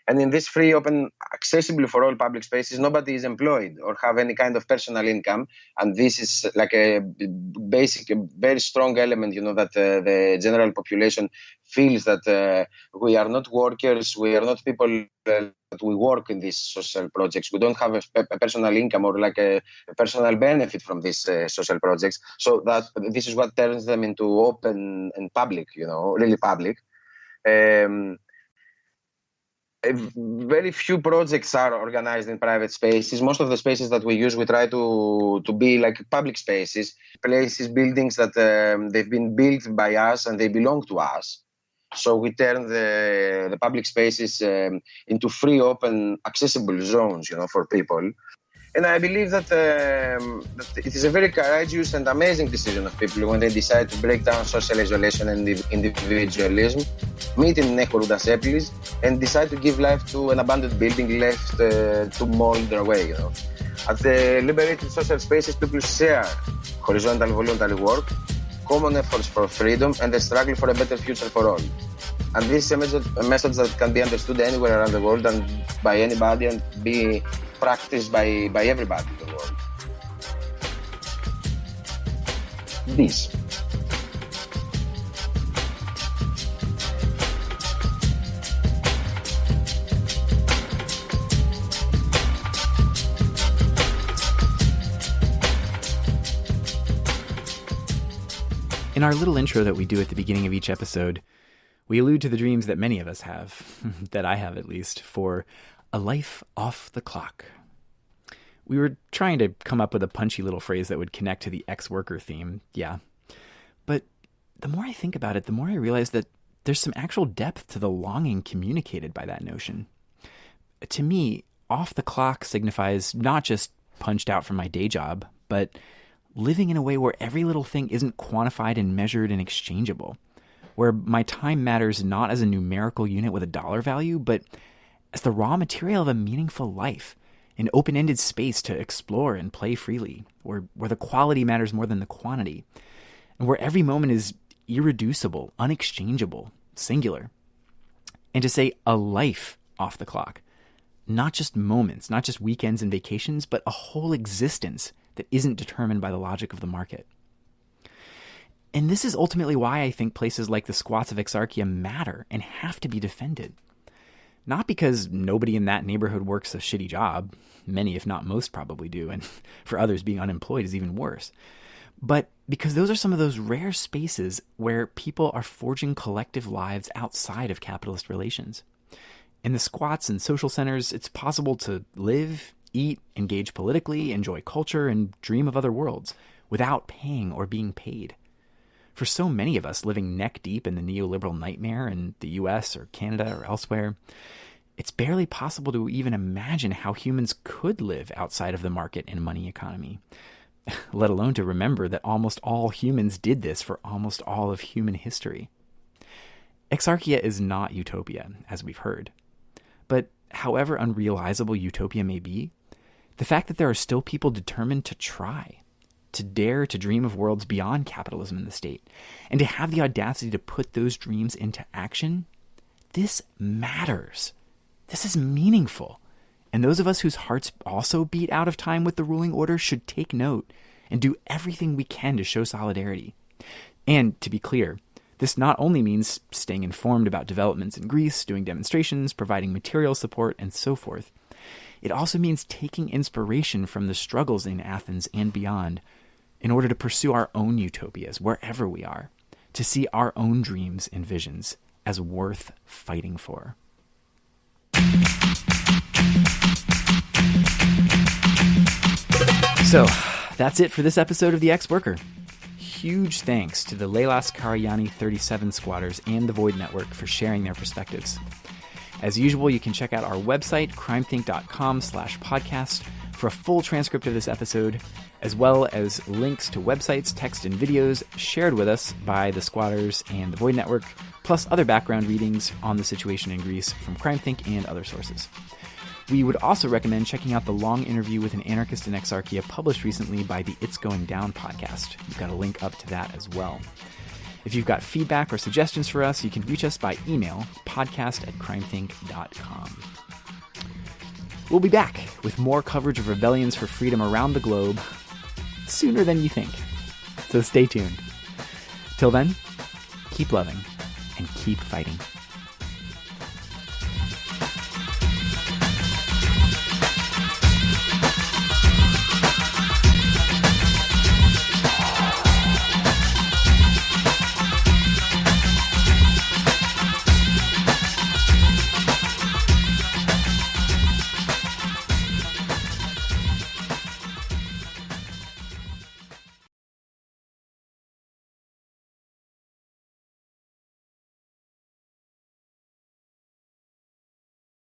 And in this free, open, accessible for all public spaces, nobody is employed or have any kind of personal income. And this is like a basic, a very strong element, you know, that uh, the general population feels that uh, we are not workers, we are not people uh, that we work in these social projects. We don't have a, a personal income or like a, a personal benefit from these uh, social projects. So that this is what turns them into open and public, you know, really public. Um, very few projects are organized in private spaces. Most of the spaces that we use, we try to to be like public spaces, places, buildings that um, they've been built by us and they belong to us. So we turn the the public spaces um, into free, open, accessible zones, you know, for people. And I believe that, um, that, it is a very courageous and amazing decision of people when they decide to break down social isolation and individualism, meet in Nekoruda Seplis, and decide to give life to an abandoned building left uh, to mold away. You know. At the liberated social spaces, people share horizontal voluntary work, common efforts for freedom, and the struggle for a better future for all. And this is a message, a that can be understood anywhere around the world and by anybody and be practiced by, by everybody in the world. This. In our little intro that we do at the beginning of each episode, we allude to the dreams that many of us have, that I have at least, for a life off the clock. We were trying to come up with a punchy little phrase that would connect to the ex worker theme, yeah. But the more I think about it, the more I realize that there's some actual depth to the longing communicated by that notion. To me, off the clock signifies not just punched out from my day job, but living in a way where every little thing isn't quantified and measured and exchangeable, where my time matters not as a numerical unit with a dollar value, but as the raw material of a meaningful life, an open ended space to explore and play freely, where, where the quality matters more than the quantity, and where every moment is irreducible, unexchangeable, singular. And to say a life off the clock, not just moments, not just weekends and vacations, but a whole existence that isn't determined by the logic of the market. And this is ultimately why I think places like the squats of Exarchia matter and have to be defended. Not because nobody in that neighborhood works a shitty job, many, if not most, probably do, and for others, being unemployed is even worse. But because those are some of those rare spaces where people are forging collective lives outside of capitalist relations. In the squats and social centers, it's possible to live, eat, engage politically, enjoy culture, and dream of other worlds without paying or being paid. For so many of us living neck deep in the neoliberal nightmare in the US or Canada or elsewhere, it's barely possible to even imagine how humans could live outside of the market and money economy, let alone to remember that almost all humans did this for almost all of human history. Exarchia is not utopia, as we've heard. But however unrealizable utopia may be, the fact that there are still people determined to try, to dare to dream of worlds beyond capitalism and the state, and to have the audacity to put those dreams into action, this matters. This is meaningful. And those of us whose hearts also beat out of time with the ruling order should take note and do everything we can to show solidarity. And to be clear, this not only means staying informed about developments in Greece, doing demonstrations, providing material support, and so forth. It also means taking inspiration from the struggles in Athens and beyond in order to pursue our own utopias wherever we are, to see our own dreams and visions as worth fighting for. So, that's it for this episode of The Ex Worker. Huge thanks to the Lelas Karagianni 37 squatters and the Void Network for sharing their perspectives. As usual, you can check out our website, crimethinc.com slash podcast, for a full transcript of this episode, as well as links to websites, text, and videos shared with us by the squatters and the Void Network, plus other background readings on the situation in Greece from CrimethInc and other sources. We would also recommend checking out the long interview with an anarchist in Exarchia published recently by the It's Going Down podcast. We've got a link up to that as well. If you've got feedback or suggestions for us, you can reach us by email, podcast at crimethinc.com. We'll be back with more coverage of rebellions for freedom around the globe sooner than you think. So stay tuned. Till then, keep loving and keep fighting.